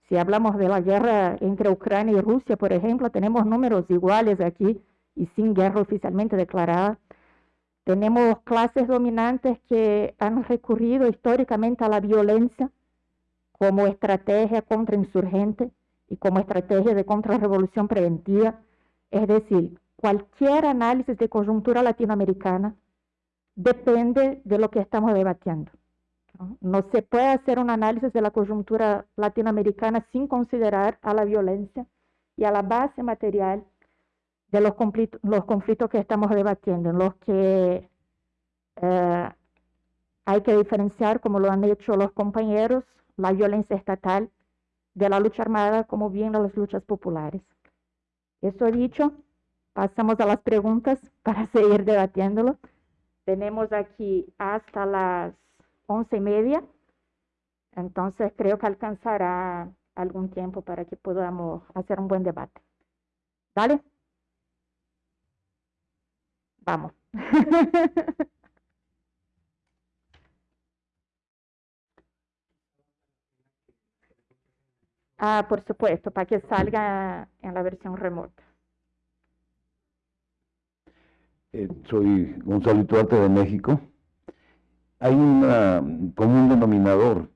Si hablamos de la guerra entre Ucrania y Rusia, por ejemplo, tenemos números iguales aquí y sin guerra oficialmente declarada. Tenemos clases dominantes que han recurrido históricamente a la violencia como estrategia contra insurgentes y como estrategia de contrarrevolución preventiva, es decir, cualquier análisis de coyuntura latinoamericana depende de lo que estamos debatiendo. ¿no? se puede hacer un análisis de la coyuntura latinoamericana sin considerar a la violencia y a la base material de los conflictos, los conflictos que estamos debatiendo, en los que eh, hay que diferenciar, como lo han hecho los compañeros, la violencia estatal de la lucha armada como bien de las luchas populares. Eso dicho, pasamos a las preguntas para seguir debatiéndolo. Tenemos aquí hasta las once y media, entonces creo que alcanzará algún tiempo para que podamos hacer un buen debate. ¿Vale? Vamos. Ah, por supuesto, para que salga en la versión remota. Eh, soy Gonzalo Tuarte de México. Hay un común denominador.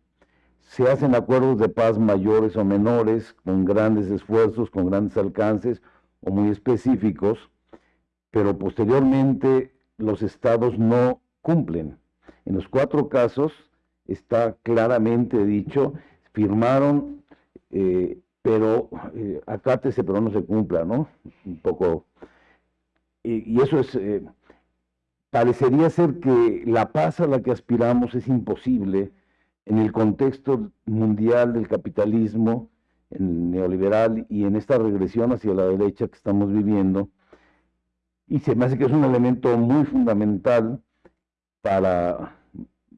Se hacen acuerdos de paz mayores o menores, con grandes esfuerzos, con grandes alcances o muy específicos, pero posteriormente los estados no cumplen. En los cuatro casos está claramente dicho, firmaron eh, pero eh, acátese, pero no se cumpla, ¿no? Un poco. Y, eso es. Eh, parecería ser que la paz a la que aspiramos es imposible en el contexto mundial del capitalismo, el neoliberal y en esta regresión hacia la derecha que estamos viviendo. Y se me hace que es un elemento muy fundamental para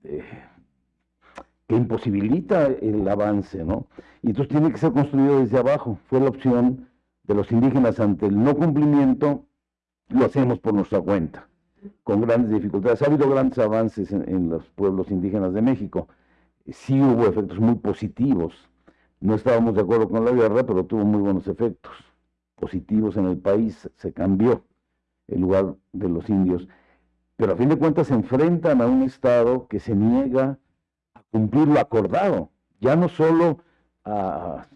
eh, que imposibilita el avance, ¿no? Y entonces tiene que ser construido desde abajo. Fue la opción de los indígenas ante el no cumplimiento, lo hacemos por nuestra cuenta, con grandes dificultades. Ha habido grandes avances en, los pueblos indígenas de México. Sí hubo efectos muy positivos. No estábamos de acuerdo con la guerra, pero tuvo muy buenos efectos positivos en el país. Se cambió el lugar de los indios. Pero a fin de cuentas se enfrentan a un Estado que se niega cumplir lo acordado, ya no solo a,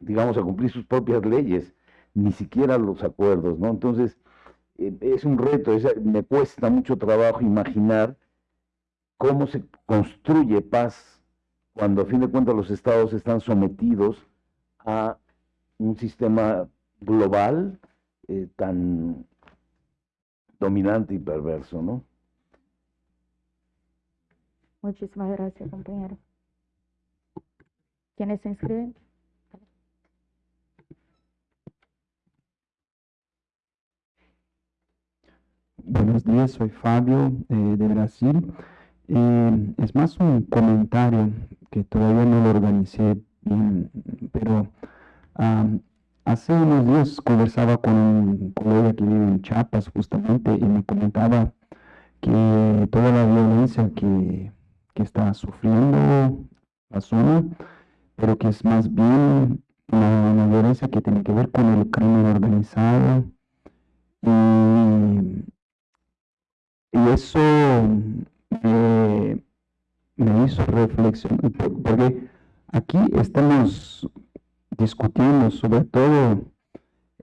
digamos, a cumplir sus propias leyes, ni siquiera los acuerdos, ¿no? Entonces, eh, es un reto, me cuesta mucho trabajo imaginar cómo se construye paz cuando a fin de cuentas los estados están sometidos a un sistema global eh, tan dominante y perverso, ¿no? Muchísimas gracias, compañero. ¿Quiénes se inscriben? Buenos días, soy Fabio eh, de Brasil. Eh, es más un comentario que todavía no lo organicé bien, pero hace unos días conversaba con un colega que vive en Chiapas justamente y me comentaba que toda la violencia que que está sufriendo la zona, pero que es más bien una, violencia que tiene que ver con el crimen organizado. Y, eso me, hizo reflexionar, porque aquí estamos discutiendo sobre todo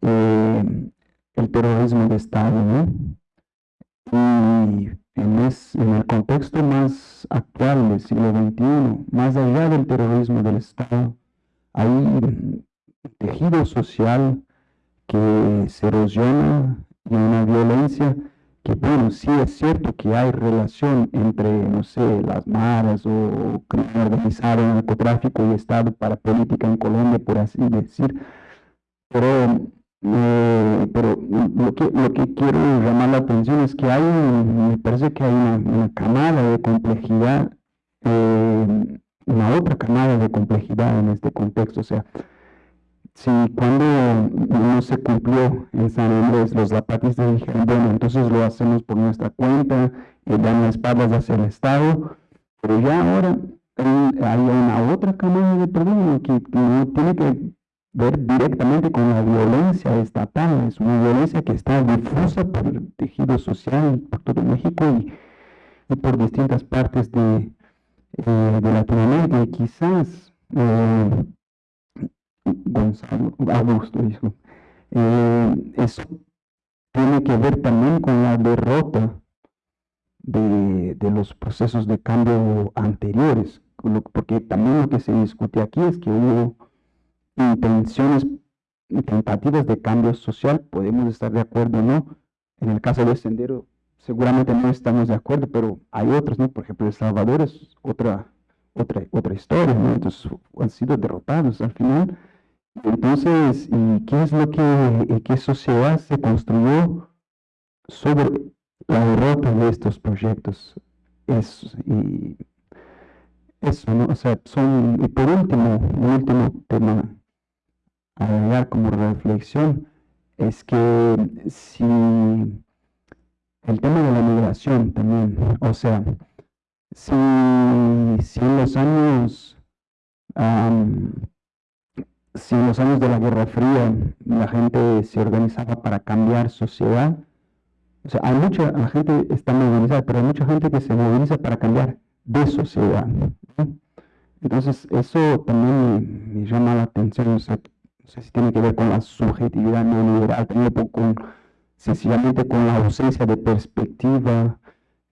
eh, el terrorismo de Estado, ¿no? Y en, el contexto más actual del siglo XXI, más allá del terrorismo del Estado, hay tejido social que se erosiona y una violencia que, bueno, sí es cierto que hay relación entre, no sé, las maras o crimen organizado, narcotráfico y Estado para política en Colombia, por así decir, pero eh, pero lo que, lo que quiero llamar la atención es que hay, me parece que hay una, camada de complejidad, eh, una otra camada de complejidad en este contexto. O sea, si cuando no se cumplió en San Andrés, los zapatistas dijeron, bueno, entonces lo hacemos por nuestra cuenta, y dan espaldas hacia el Estado, pero ya ahora hay, una otra camada de problemas que no tiene que ver directamente con la violencia estatal. Es una violencia que está difusa por el tejido social por todo México y, por distintas partes de, eh, de Latinoamérica. Y quizás eh, Gonzalo, Augusto eh, eso tiene que ver también con la derrota de, de los procesos de cambio anteriores, porque también lo que se discute aquí es que hubo intenciones y tentativas de cambio social, podemos estar de acuerdo no. En el caso del Sendero, seguramente no estamos de acuerdo, pero hay otros, ¿no? Por ejemplo, El Salvador es otra, otra, otra historia, ¿no? Entonces, han sido derrotados al final. Entonces, ¿y qué es lo que, qué sociedad se construyó sobre la derrota de estos proyectos? Es, y eso, ¿no? O sea, son, y por último, un último tema agregar como reflexión es que si el tema de la migración también, o sea, si, si en los años si en los años de la Guerra Fría la gente se organizaba para cambiar sociedad, o sea, hay mucha la gente está movilizada, pero hay mucha gente que se moviliza para cambiar de sociedad. Entonces, eso también me, llama la atención sea, si tiene que ver con la subjetividad no liberal, tiene con, sencillamente con la ausencia de perspectiva.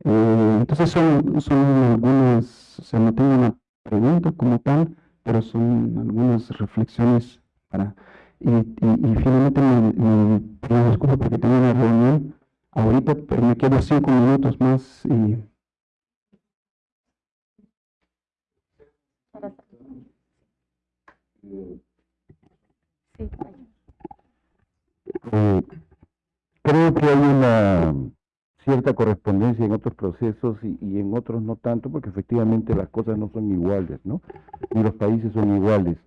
Eh, entonces son, son algunas, o sea, no tengo una pregunta como tal, pero son algunas reflexiones para... Y, finalmente me, me, me, disculpo porque tengo una reunión ahorita, pero me quedo cinco minutos más y... Eh, eh, creo que hay una cierta correspondencia en otros procesos y, en otros no tanto, porque efectivamente las cosas no son iguales, ¿no? Ni los países son iguales.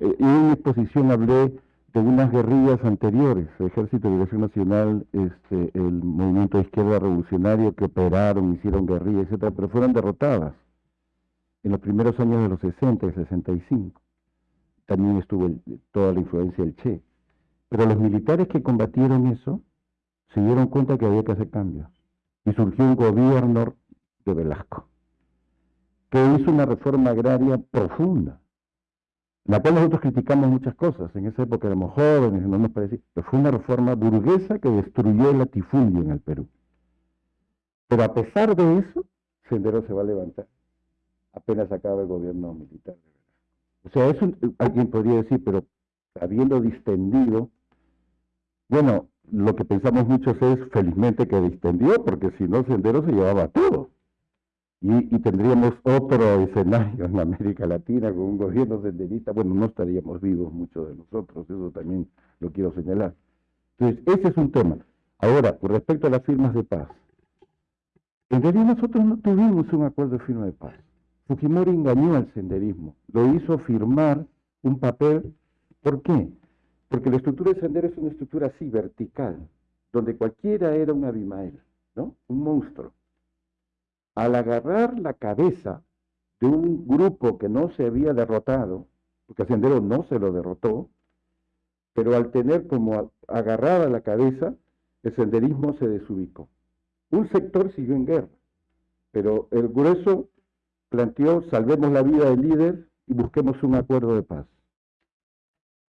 Eh, en mi exposición hablé de unas guerrillas anteriores, Ejército de Liberación Nacional, este, el movimiento de izquierda revolucionario que operaron, hicieron guerrillas, etcétera, pero fueron derrotadas en los primeros años de los 60 y 65. También estuvo el- toda la influencia del Che. Pero los militares que combatieron eso se dieron cuenta que había que hacer cambios. Y surgió un gobierno de Velasco, que hizo una reforma agraria profunda, la cual nosotros criticamos muchas cosas. En esa época éramos jóvenes, no nos parecía, pero fue una reforma burguesa que destruyó el latifundio en el Perú. Pero a pesar de eso, Sendero se va a levantar apenas acaba el gobierno militar. O sea, eso alguien podría decir, pero habiendo distendido, bueno, lo que pensamos muchos es felizmente que distendió, porque si no, Sendero se llevaba todo. Y, y tendríamos otro escenario en América Latina con un gobierno senderista, bueno, no estaríamos vivos muchos de nosotros, eso también lo quiero señalar. Entonces, ese es un tema. Ahora, con respecto a las firmas de paz, en realidad nosotros no tuvimos un acuerdo de firma de paz. Fujimori engañó al senderismo, lo hizo firmar un papel. ¿Por qué? Porque la estructura del sendero es una estructura así, vertical, donde cualquiera era un Abimael, ¿no? Un monstruo. Al agarrar la cabeza de un grupo que no se había derrotado, porque a Sendero no se lo derrotó, pero al tener como agarrada la cabeza, el senderismo se desubicó. Un sector siguió en guerra, pero el grueso planteó salvemos la vida del líder y busquemos un acuerdo de paz.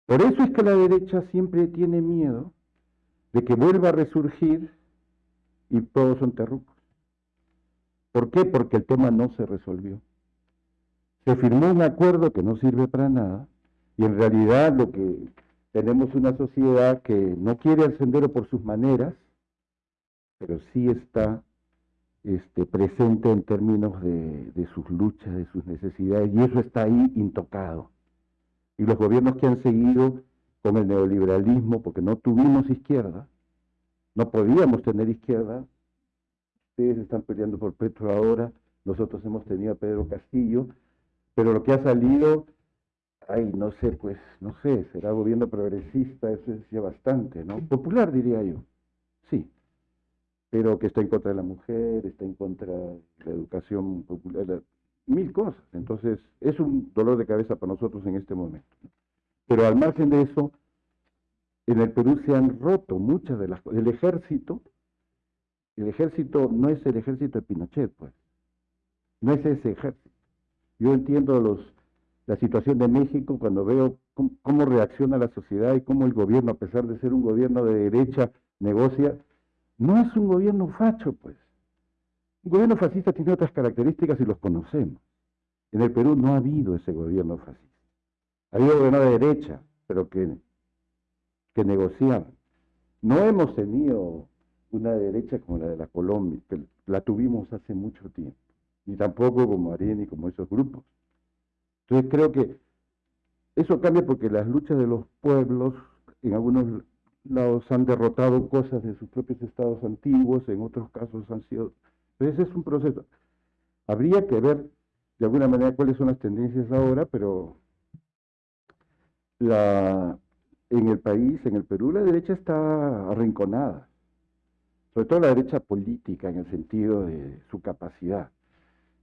Por eso es que la derecha siempre tiene miedo de que vuelva a resurgir y todos son terrucos. ¿Por qué? Porque el tema no se resolvió. Se firmó un acuerdo que no sirve para nada y en realidad lo que tenemos una sociedad que no quiere al sendero por sus maneras, pero sí está este, presente en términos de, de sus luchas, de sus necesidades, y eso está ahí intocado. Y los gobiernos que han seguido con el neoliberalismo, porque no tuvimos izquierda, no podíamos tener izquierda, ustedes están peleando por Petro ahora, nosotros hemos tenido a Pedro Castillo, pero lo que ha salido, ay, no sé, pues, no sé, será gobierno progresista, eso decía bastante, ¿no? Popular, diría yo, sí pero que está en contra de la mujer, está en contra de la educación popular, la- mil cosas. Entonces, es un dolor de cabeza para nosotros en este momento. Pero al margen de eso, en el Perú se han roto muchas de las cosas. El ejército, el ejército no es el ejército de Pinochet, pues. No es ese ejército. Yo entiendo los, la situación de México cuando veo cómo, cómo reacciona la sociedad y cómo el gobierno, a pesar de ser un gobierno de derecha, negocia no es un gobierno facho, pues. Un gobierno fascista tiene otras características y los conocemos. En el Perú no ha habido ese gobierno fascista. Ha habido gobierno de derecha, pero que, que negociaban. No hemos tenido una derecha como la de la Colombia, que la tuvimos hace mucho tiempo, ni tampoco como Arena y como esos grupos. Entonces creo que eso cambia porque las luchas de los pueblos en algunos lados han derrotado cosas de sus propios estados antiguos, en otros casos han sido... Pero ese es un proceso. Habría que ver de alguna manera cuáles son las tendencias ahora, pero la, en el país, en el Perú, la derecha está arrinconada. Sobre todo la derecha política en el sentido de su capacidad.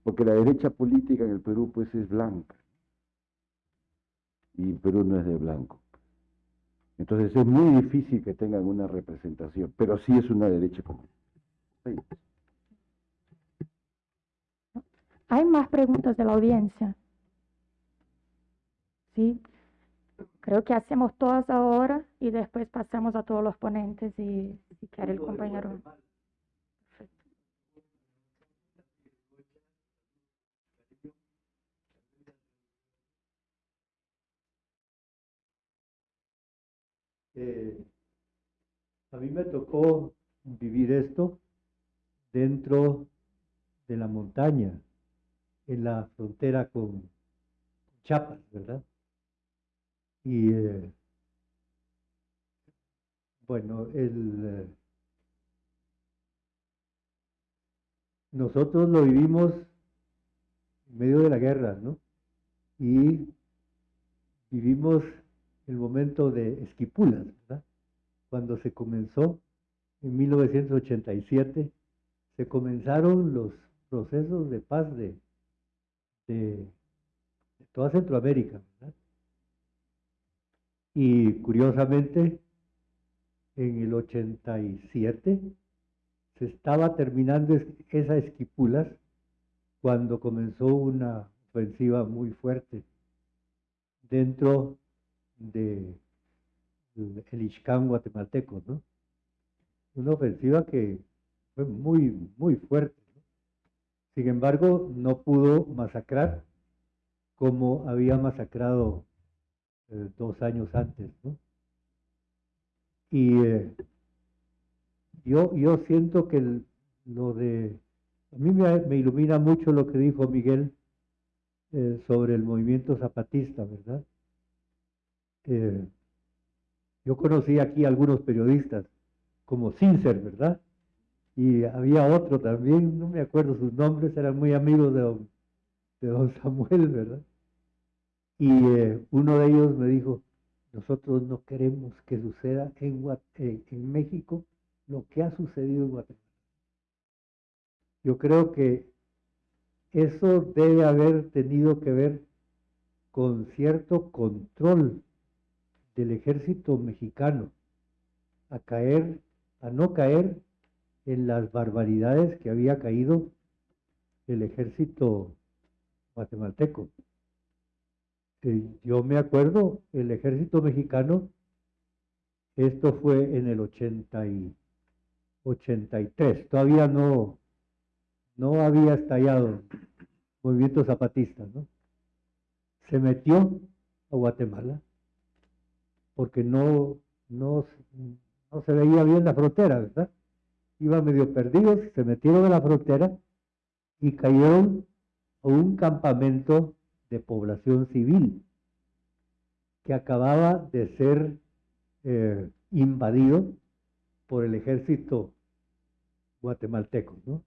Porque la derecha política en el Perú pues es blanca. Y Perú no es de blanco. Entonces es muy difícil que tengan una representación, pero sí es una derecha común. Sí. ¿Hay más preguntas de la audiencia? Sí. Creo que hacemos todas ahora y después pasamos a todos los ponentes y si quiere el compañero. Eh, a mí me tocó vivir esto dentro de la montaña, en la frontera con Chiapas, ¿verdad? Y eh, bueno, el, eh, nosotros lo vivimos en medio de la guerra, ¿no? Y vivimos el momento de Esquipulas, ¿verdad? Cuando se comenzó en 1987, se comenzaron los procesos de paz de, toda Centroamérica, ¿verdad? Y curiosamente, en el 87 se estaba terminando esa esquipulas cuando comenzó una ofensiva muy fuerte dentro de el Ixcán guatemalteco, ¿no? Una ofensiva que fue muy, muy fuerte. Sin embargo, no pudo masacrar como había masacrado eh, dos años antes, ¿no? Y eh, yo, yo siento que lo de, a mí me, ilumina mucho lo que dijo Miguel eh, sobre el movimiento zapatista, ¿verdad? Eh, yo conocí aquí algunos periodistas, como Cincer, ¿verdad? Y había otro también, no me acuerdo sus nombres, eran muy amigos de don, Samuel, ¿verdad? Y uno de ellos me dijo, nosotros no queremos que suceda eh, en México lo que ha sucedido en Guatemala. Yo creo que eso debe haber tenido que ver con cierto control del ejército mexicano a caer, a no caer en las barbaridades que había caído el ejército guatemalteco yo me acuerdo, el ejército mexicano, esto fue en el 80 y 83, todavía no, no había estallado movimiento zapatista, ¿no? Se metió a Guatemala porque no, no, no se veía bien la frontera, ¿verdad? Iban medio perdidos, se metieron a la frontera y cayeron a un campamento de población civil que acababa de ser eh, invadido por el ejército guatemalteco. ¿no?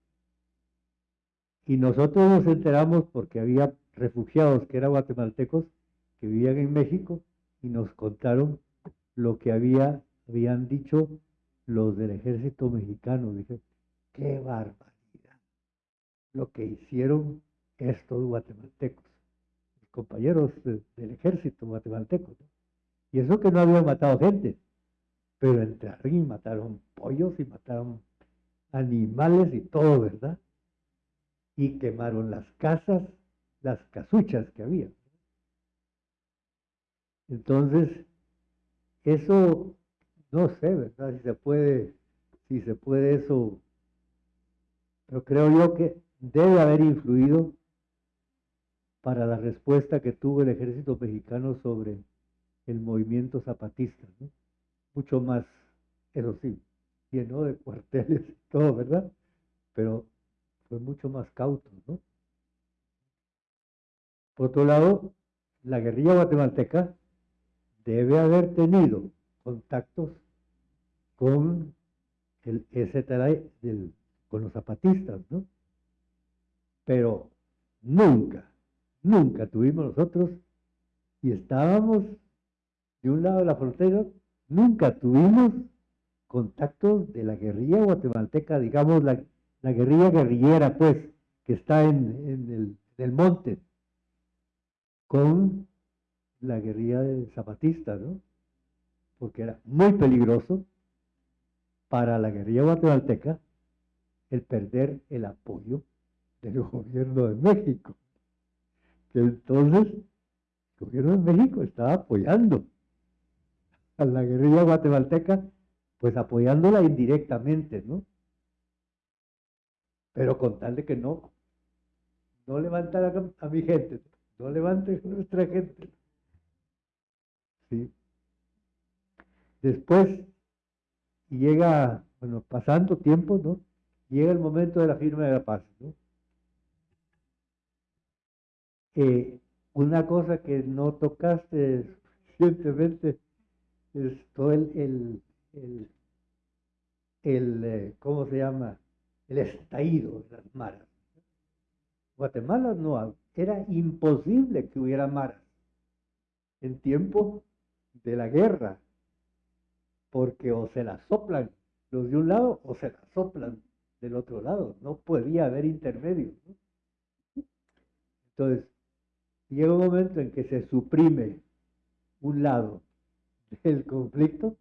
Y nosotros nos enteramos porque había refugiados que eran guatemaltecos que vivían en México y nos contaron lo que había, habían dicho los del ejército mexicano. Dije, qué barbaridad lo que hicieron estos guatemaltecos compañeros del ejército guatemalteco. Y eso que no habían matado gente, pero entraron y mataron pollos y mataron animales y todo, ¿verdad? Y quemaron las casas, las casuchas que había. Entonces, eso no sé, ¿verdad? Si se puede, si se puede eso, pero creo yo que debe haber influido para la respuesta que tuvo el ejército mexicano sobre el movimiento zapatista. Mucho más, eso sí, lleno de cuarteles y todo, ¿verdad? Pero fue mucho más cauto, ¿no? Por otro lado, la guerrilla guatemalteca debe haber tenido contactos con el del, con los zapatistas, ¿no? Pero nunca nunca tuvimos nosotros, y estábamos de un lado de la frontera, nunca tuvimos contactos de la guerrilla guatemalteca, digamos la, guerrilla guerrillera, pues, que está en, el, monte, con la guerrilla de zapatista, ¿no? Porque era muy peligroso para la guerrilla guatemalteca el perder el apoyo del gobierno de México que entonces el gobierno de México estaba apoyando a la guerrilla guatemalteca, pues apoyándola indirectamente, ¿no? Pero con tal de que no, no a mi gente, no levante a nuestra gente. Después llega, bueno, pasando tiempo, ¿no? Llega el momento de la firma de la paz, ¿no? una cosa que no tocaste, recientemente todo el, el, el, el eh, ¿cómo se llama? El estallido de las maras. Guatemala no, era imposible que hubiera maras en tiempo de la guerra, porque o se la soplan los de un lado o se la soplan del otro lado, no podía haber intermedio. Entonces, llega un momento en que se suprime un lado del conflicto,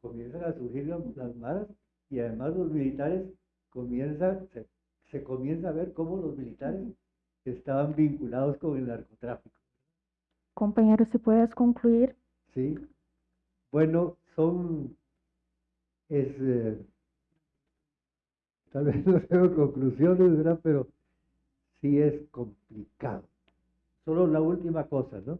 comienzan a surgir las maras y además los militares comienzan, se, se comienza a ver cómo los militares estaban vinculados con el narcotráfico. Compañero, si puedes concluir. Sí. Bueno, son, es, eh, tal vez no tengo conclusiones, ¿verdad? Pero sí es complicado. Solo la última cosa, ¿no?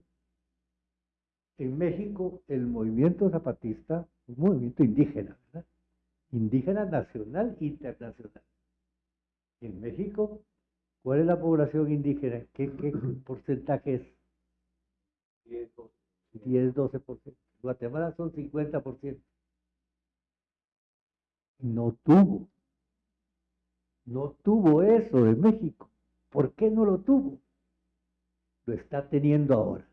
En México el movimiento zapatista, un movimiento indígena, ¿verdad? Indígena nacional e internacional. En México, ¿cuál es la población indígena? ¿Qué, qué porcentaje es? 10, 12%. Guatemala son 50%. No tuvo. No tuvo eso de México. ¿Por qué no lo tuvo? Lo está teniendo ahora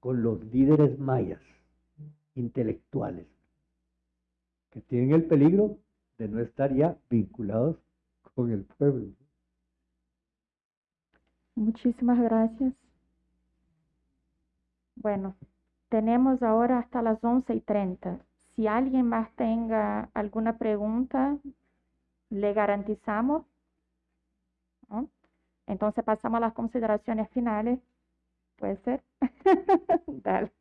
con los líderes mayas intelectuales que tienen el peligro de no estar ya vinculados con el pueblo. Muchísimas gracias. Bueno, tenemos ahora hasta las 11 y 30. Si alguien más tenga alguna pregunta, le garantizamos. Entonces pasamos a las consideraciones finales. ¿Puede ser? Dale.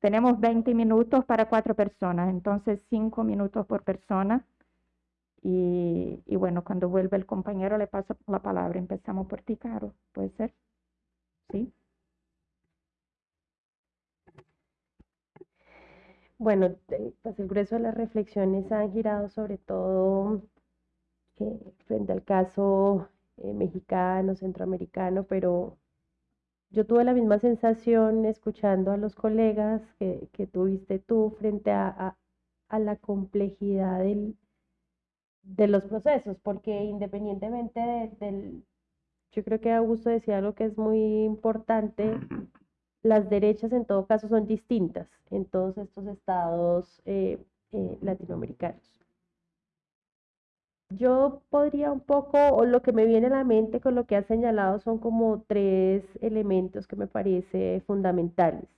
Tenemos 20 minutos para cuatro personas, entonces 5 minutos por persona. Y, y, bueno, cuando vuelva el compañero le paso la palabra. Empezamos por ti, Caro. ¿Puede ser? ¿Sí? Bueno, pues el grueso de las reflexiones han girado sobre todo eh, frente al caso eh, mexicano, centroamericano, pero yo tuve la misma sensación escuchando a los colegas que, tuviste tú frente a, la complejidad del, de los procesos, porque independientemente del, yo creo que Augusto decía algo que es muy importante, las derechas en todo caso son distintas en todos estos estados eh, eh, latinoamericanos. Yo podría un poco, o lo que me viene a la mente con lo que has señalado son como tres elementos que me parece fundamentales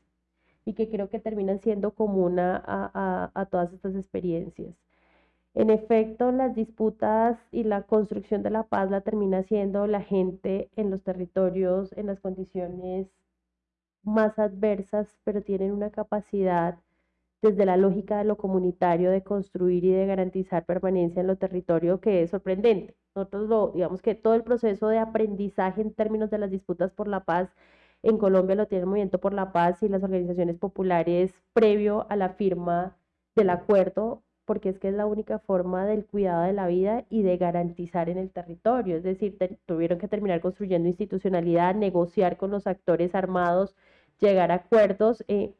y que creo que terminan siendo común a, a todas estas experiencias. En efecto, las disputas y la construcción de la paz la termina siendo la gente en los territorios, en las condiciones más adversas, pero tienen una capacidad desde la lógica de lo comunitario de construir y de garantizar permanencia en lo territorio que es sorprendente. Nosotros lo, digamos que todo el proceso de aprendizaje en términos de las disputas por la paz en Colombia lo tiene el Movimiento por la Paz y las organizaciones populares previo a la firma del acuerdo, porque es que es la única forma del cuidado de la vida y de garantizar en el territorio. Es decir, tuvieron que terminar construyendo institucionalidad, negociar con los actores armados, llegar a acuerdos. Eh,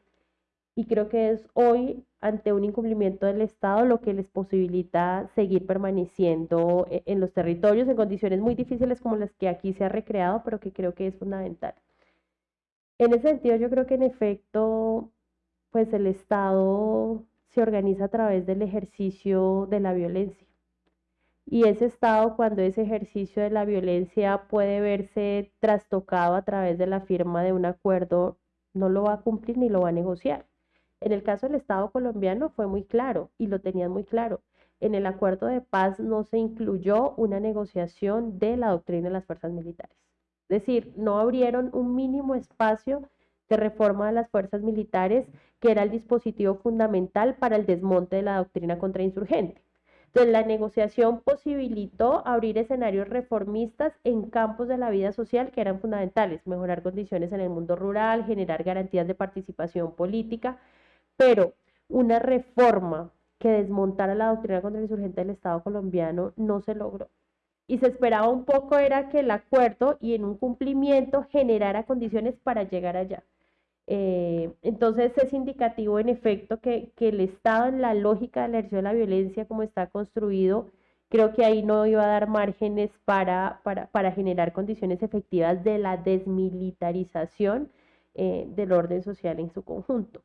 y creo que es hoy, ante un incumplimiento del Estado, lo que les posibilita seguir permaneciendo e, en los territorios en condiciones muy difíciles como las que aquí se ha recreado, pero que creo que es fundamental. En ese sentido, yo creo que en efecto, pues el Estado se organiza a través del ejercicio de la violencia. Y ese Estado, cuando ese ejercicio de la violencia puede verse trastocado a través de la firma de un acuerdo no lo va a cumplir ni lo va a negociar. En el caso del Estado colombiano fue muy claro y lo tenían muy claro. En el acuerdo de paz no se incluyó una negociación de la doctrina de las fuerzas militares. Es decir, no abrieron un mínimo espacio de reforma de las fuerzas militares, que era el dispositivo fundamental para el desmonte de la doctrina contrainsurgente. Entonces, la negociación posibilitó abrir escenarios reformistas en campos de la vida social que eran fundamentales, mejorar condiciones en el mundo rural, generar garantías de participación política, pero una reforma que desmontara la doctrina contra el insurgente del Estado colombiano no se logró. y se esperaba un poco era que el acuerdo y en un cumplimiento generara condiciones para llegar allá. Eh, entonces es indicativo en efecto que, que, el Estado en la lógica del ejercicio de la violencia como está construido, creo que ahí no iba a dar márgenes para, para, para generar condiciones efectivas de la desmilitarización eh, del orden social en su conjunto.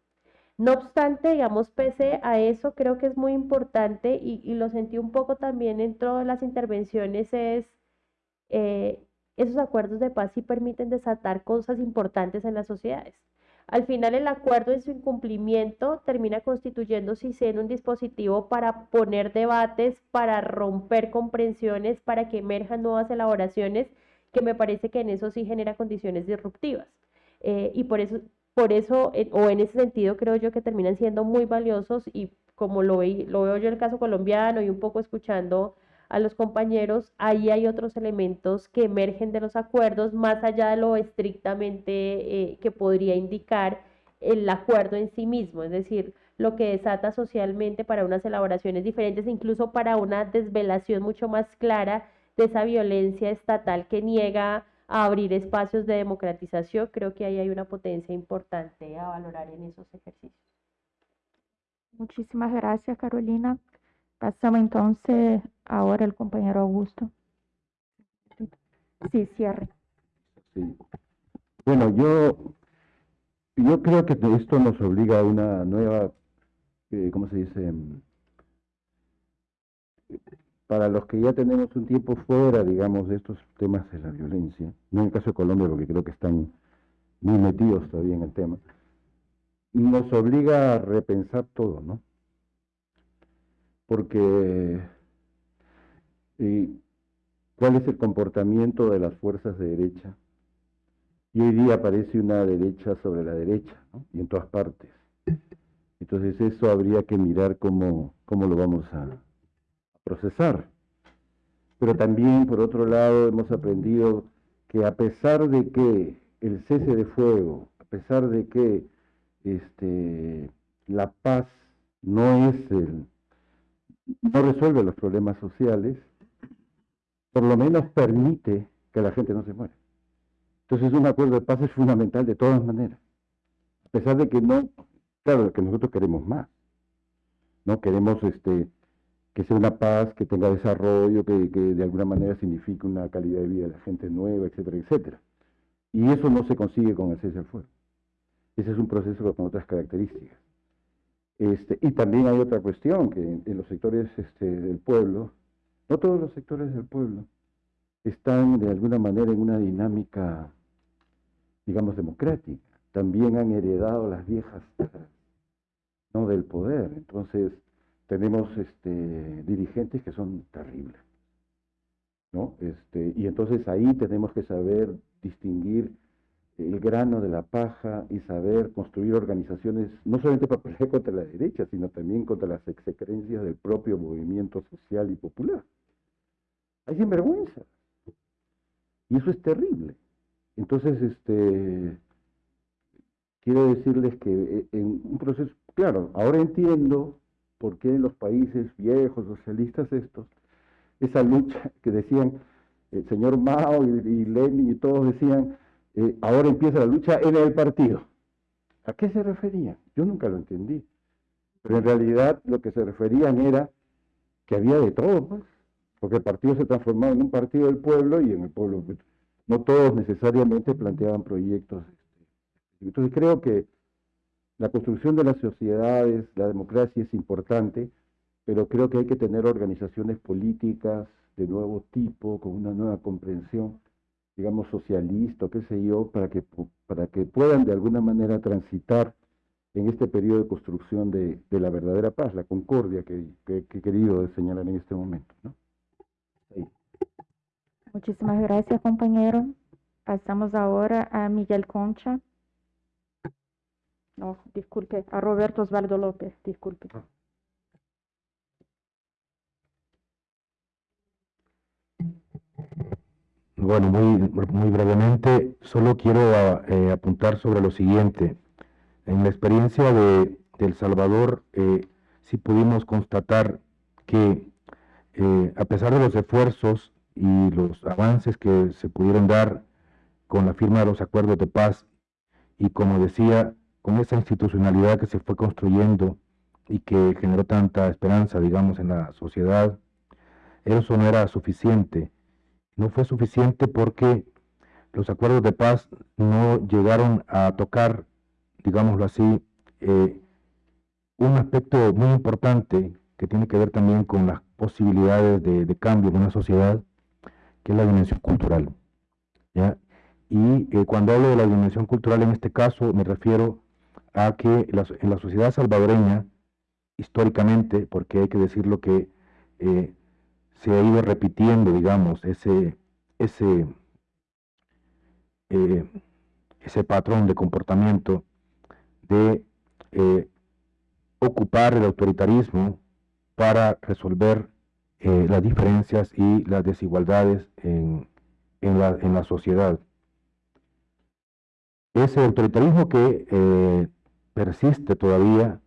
No obstante, digamos, pese a eso, creo que es muy importante y, lo sentí un poco también en todas las intervenciones, es eh, esos acuerdos de paz sí permiten desatar cosas importantes en las sociedades. Al final el acuerdo en su incumplimiento termina constituyéndose en un dispositivo para poner debates, para romper comprensiones, para que emerjan nuevas elaboraciones, que me parece que en eso sí genera condiciones disruptivas. Eh, y por eso por eso, o en ese sentido, creo yo que terminan siendo muy valiosos y como lo, lo veo yo en el caso colombiano y un poco escuchando a los compañeros, ahí hay otros elementos que emergen de los acuerdos más allá de lo estrictamente eh, que podría indicar el acuerdo en sí mismo, es decir, lo que desata socialmente para unas elaboraciones diferentes, incluso para una desvelación mucho más clara de esa violencia estatal que niega a abrir espacios de democratización, creo que ahí hay una potencia importante a valorar en esos ejercicios. Muchísimas gracias, Carolina. Pasamos entonces ahora al compañero Augusto. Sí, cierre. Sí. Bueno, yo, yo creo que esto nos obliga a una nueva, eh, ¿cómo se dice? para los que ya tenemos un tiempo fuera, digamos, de estos temas de la violencia, no en el caso de Colombia, porque creo que están muy metidos todavía en el tema, nos obliga a repensar todo, ¿no? Porque ¿cuál es el comportamiento de las fuerzas de derecha? Y hoy día aparece una derecha sobre la derecha. Y en todas partes. Entonces eso habría que mirar cómo, cómo lo vamos a, procesar. Pero también, por otro lado, hemos aprendido que a pesar de que el cese de fuego, a pesar de que este, la paz no es el, no resuelve los problemas sociales, por lo menos permite que la gente no se muera. Entonces un acuerdo de paz es fundamental de todas maneras. A pesar de que no, claro, que nosotros queremos más. No queremos este que sea una paz, que tenga desarrollo, que, de alguna manera signifique una calidad de vida de la gente nueva, etcétera, etcétera. Y eso no se consigue con el cese al fuego. Ese es un proceso con otras características. Este, y también hay otra cuestión, que en, los sectores este, del pueblo, no todos los sectores del pueblo, están de alguna manera en una dinámica, digamos, democrática. También han heredado las viejas ¿no? del poder. Entonces, tenemos este, dirigentes que son terribles. ¿no? Este, y entonces ahí tenemos que saber distinguir el grano de la paja y saber construir organizaciones, no solamente para pelear contra la derecha, sino también contra las execrencias del propio movimiento social y popular. Hay sinvergüenza. Y eso es terrible. Entonces, este, quiero decirles que eh, en un proceso, claro, ahora entiendo por qué en los países viejos, socialistas estos, esa lucha que decían el señor Mao y, Lenin y todos decían, eh, ahora empieza la lucha en el partido. ¿A qué se referían? Yo nunca lo entendí. Pero en realidad lo que se referían era que había de todo, pues, porque el partido se transformaba en un partido del pueblo y en el pueblo pues, no todos necesariamente planteaban proyectos. Este, entonces creo que la construcción de las sociedades, la democracia es importante, pero creo que hay que tener organizaciones políticas de nuevo tipo, con una nueva comprensión, digamos, socialista, qué sé yo, para que, para que puedan de alguna manera transitar en este periodo de construcción de, la verdadera paz, la concordia que, he querido señalar en este momento. Muchísimas gracias, compañero. Pasamos ahora a Miguel Concha. No, disculpe, a Roberto Osvaldo López, disculpe. Ah. Bueno, muy, muy brevemente, solo quiero eh, apuntar sobre lo siguiente. En la experiencia de, El Salvador, eh, sí pudimos constatar que eh, a pesar de los esfuerzos y los avances que se pudieron dar con la firma de los acuerdos de paz y como decía, con esa institucionalidad que se fue construyendo y que generó tanta esperanza, digamos, en la sociedad, eso no era suficiente. No fue suficiente porque los acuerdos de paz no llegaron a tocar, digámoslo así, eh, un aspecto muy importante que tiene que ver también con las posibilidades de, cambio en una sociedad, que es la dimensión cultural. Y eh, cuando hablo de la dimensión cultural en este caso, me refiero a que en la sociedad salvadoreña, históricamente, porque hay que decirlo que eh, se ha ido repitiendo, digamos, ese, ese, eh, ese patrón de comportamiento de eh, ocupar el autoritarismo para resolver las diferencias y las desigualdades en, en, la, en la sociedad. Ese autoritarismo que persiste todavía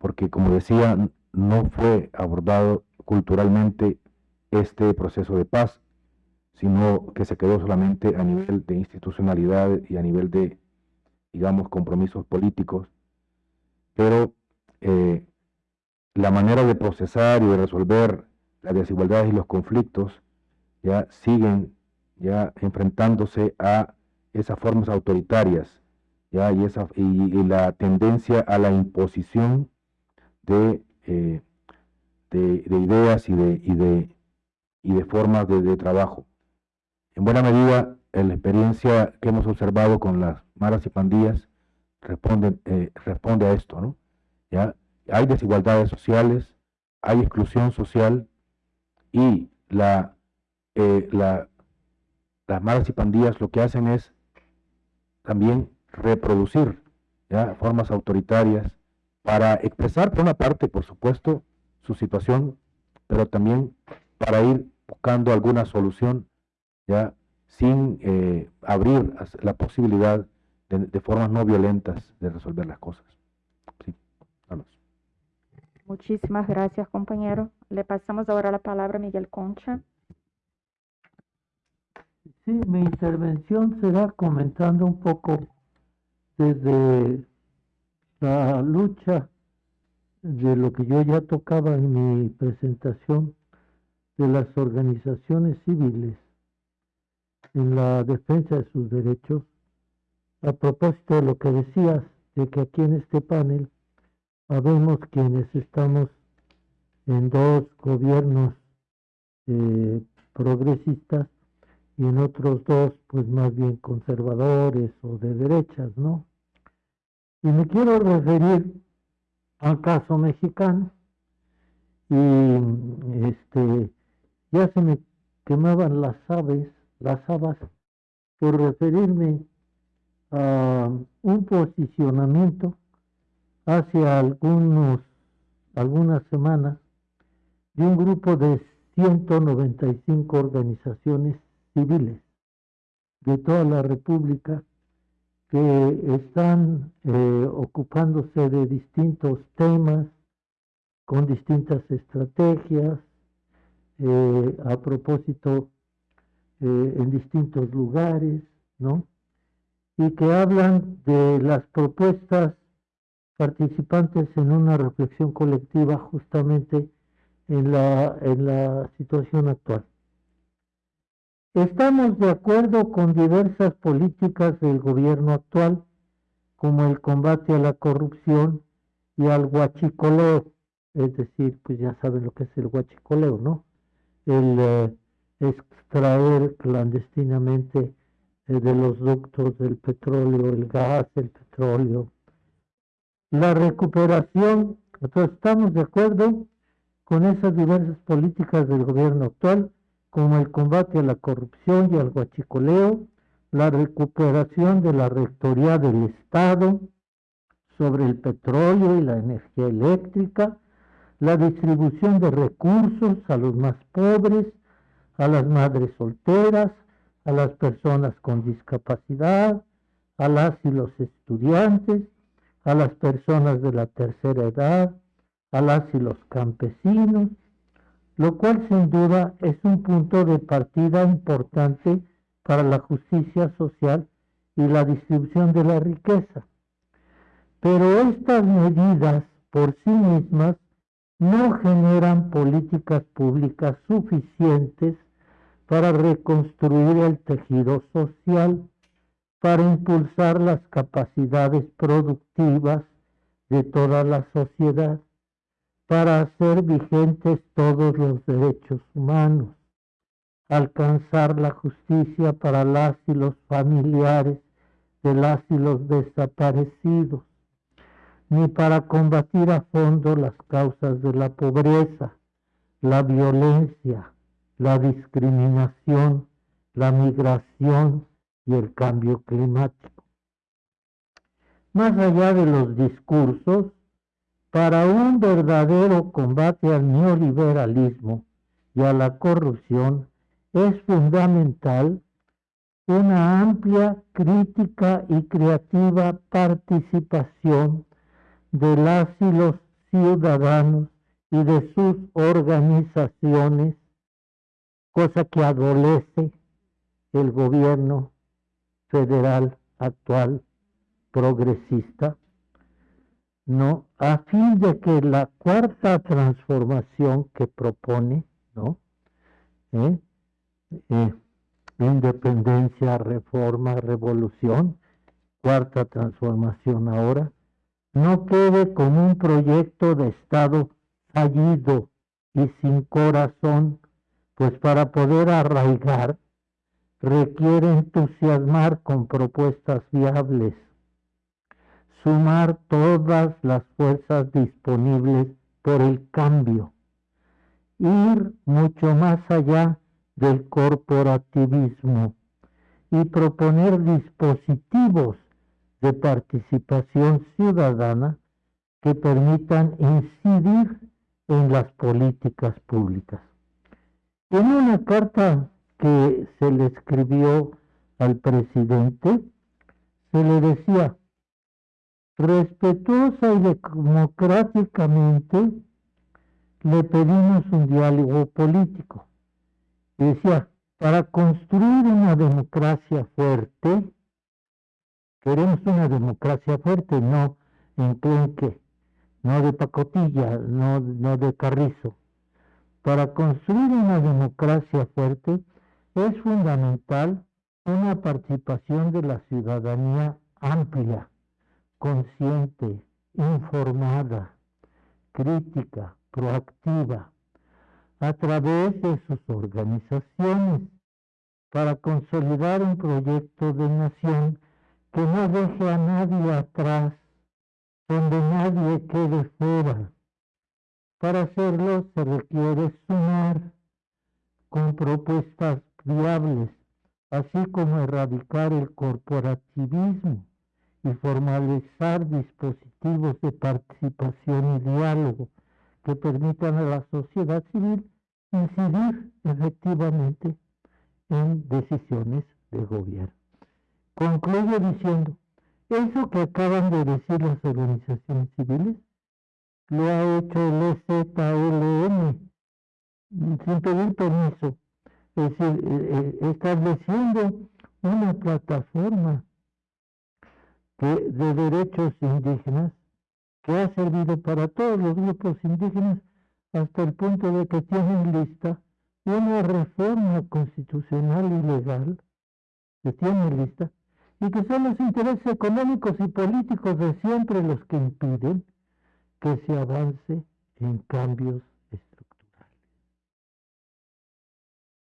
porque como decía, no fue abordado culturalmente este proceso de paz, sino que se quedó solamente a nivel de institucionalidad y a nivel de, digamos, compromisos políticos. Pero eh, la manera de procesar y de resolver las desigualdades y los conflictos ya siguen ya enfrentándose a esas formas autoritarias ya y, esa, y la tendencia a la imposición eh, de, de, ideas y de, y de, y de formas de, trabajo. En buena medida, la experiencia que hemos observado con las maras y pandillas responde, eh, responde a esto, ¿no? ¿Ya? Hay desigualdades sociales, hay exclusión social y la, eh, la, las maras y pandillas lo que hacen es también reproducir ¿ya? formas autoritarias para expresar por una parte, por supuesto, su situación, pero también para ir buscando alguna solución, ya sin eh, abrir la posibilidad de, formas no violentas de resolver las cosas. Sí, vamos. Muchísimas gracias, compañero. Le pasamos ahora la palabra a Miguel Concha. Sí, mi intervención será comentando un poco desde la lucha de lo que yo ya tocaba en mi presentación de las organizaciones civiles en la defensa de sus derechos, a propósito de lo que decías, de que aquí en este panel habemos quienes estamos en dos gobiernos eh, progresistas y en otros dos, pues más bien conservadores o de derechas, ¿no? Y me quiero referir al caso mexicano. Y este ya se me quemaban las aves, las habas, por referirme a un posicionamiento hace algunos, algunas semanas de un grupo de 195 organizaciones civiles de toda la República que están eh, ocupándose de distintos temas, con distintas estrategias, eh, a propósito eh, en distintos lugares, ¿no? Y que hablan de las propuestas participantes en una reflexión colectiva justamente en la, en la situación actual. Estamos de acuerdo con diversas políticas del gobierno actual, como el combate a la corrupción y al huachicoleo, es decir, pues ya saben lo que es el huachicoleo, ¿no? El eh, extraer clandestinamente eh, de los ductos del petróleo, el gas, el petróleo. La recuperación, entonces estamos de acuerdo con esas diversas políticas del gobierno actual como el combate a la corrupción y al guachicoleo, la recuperación de la rectoría del Estado sobre el petróleo y la energía eléctrica, la distribución de recursos a los más pobres, a las madres solteras, a las personas con discapacidad, a las y los estudiantes, a las personas de la tercera edad, a las y los campesinos, lo cual sin duda es un punto de partida importante para la justicia social y la distribución de la riqueza. Pero estas medidas por sí mismas no generan políticas públicas suficientes para reconstruir el tejido social, para impulsar las capacidades productivas de toda la sociedad, para hacer vigentes todos los derechos humanos, alcanzar la justicia para las y los familiares de las y los desaparecidos, ni para combatir a fondo las causas de la pobreza, la violencia, la discriminación, la migración y el cambio climático. Más allá de los discursos, para un verdadero combate al neoliberalismo y a la corrupción es fundamental una amplia crítica y creativa participación de las y los ciudadanos y de sus organizaciones, cosa que adolece el gobierno federal actual progresista, ¿no? A fin de que la cuarta transformación que propone, ¿no? ¿Eh? Eh, independencia, reforma, revolución, cuarta transformación ahora, no quede como un proyecto de Estado fallido y sin corazón, pues para poder arraigar requiere entusiasmar con propuestas viables, sumar todas las fuerzas disponibles por el cambio, ir mucho más allá del corporativismo y proponer dispositivos de participación ciudadana que permitan incidir en las políticas públicas. En una carta que se le escribió al presidente, se le decía, respetuosa y democráticamente le pedimos un diálogo político. Y decía, para construir una democracia fuerte, queremos una democracia fuerte, no enclenque, no de pacotilla, no, no de carrizo. Para construir una democracia fuerte es fundamental una participación de la ciudadanía amplia, consciente, informada, crítica, proactiva, a través de sus organizaciones, para consolidar un proyecto de nación que no deje a nadie atrás, donde nadie quede fuera. Para hacerlo se requiere sumar con propuestas viables, así como erradicar el corporativismo y formalizar dispositivos de participación y diálogo que permitan a la sociedad civil incidir efectivamente en decisiones de gobierno. Concluyo diciendo, eso que acaban de decir las organizaciones civiles, lo ha hecho el EZLM sin pedir permiso. Es decir, eh, eh, estableciendo una plataforma de derechos indígenas que ha servido para todos los grupos indígenas hasta el punto de que tienen lista una reforma constitucional y legal que tienen lista y que son los intereses económicos y políticos de siempre los que impiden que se avance en cambios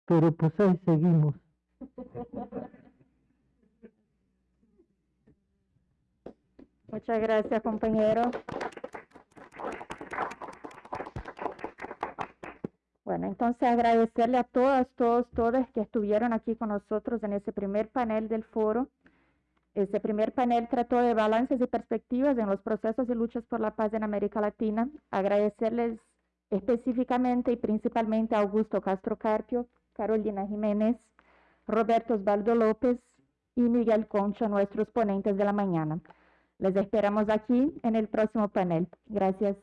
pero pues ahí seguimos. Muchas gracias, compañero. Bueno, entonces agradecerle a todas, todos, todas que estuvieron aquí con nosotros en ese primer panel del foro. Ese primer panel trató de balances y perspectivas en los procesos y luchas por la paz en América Latina. Agradecerles específicamente y principalmente a Augusto Castro Carpio, Carolina Jiménez, Roberto Osvaldo López y Miguel Concha, nuestros ponentes de la mañana. Les esperamos aquí en el próximo panel. Gracias.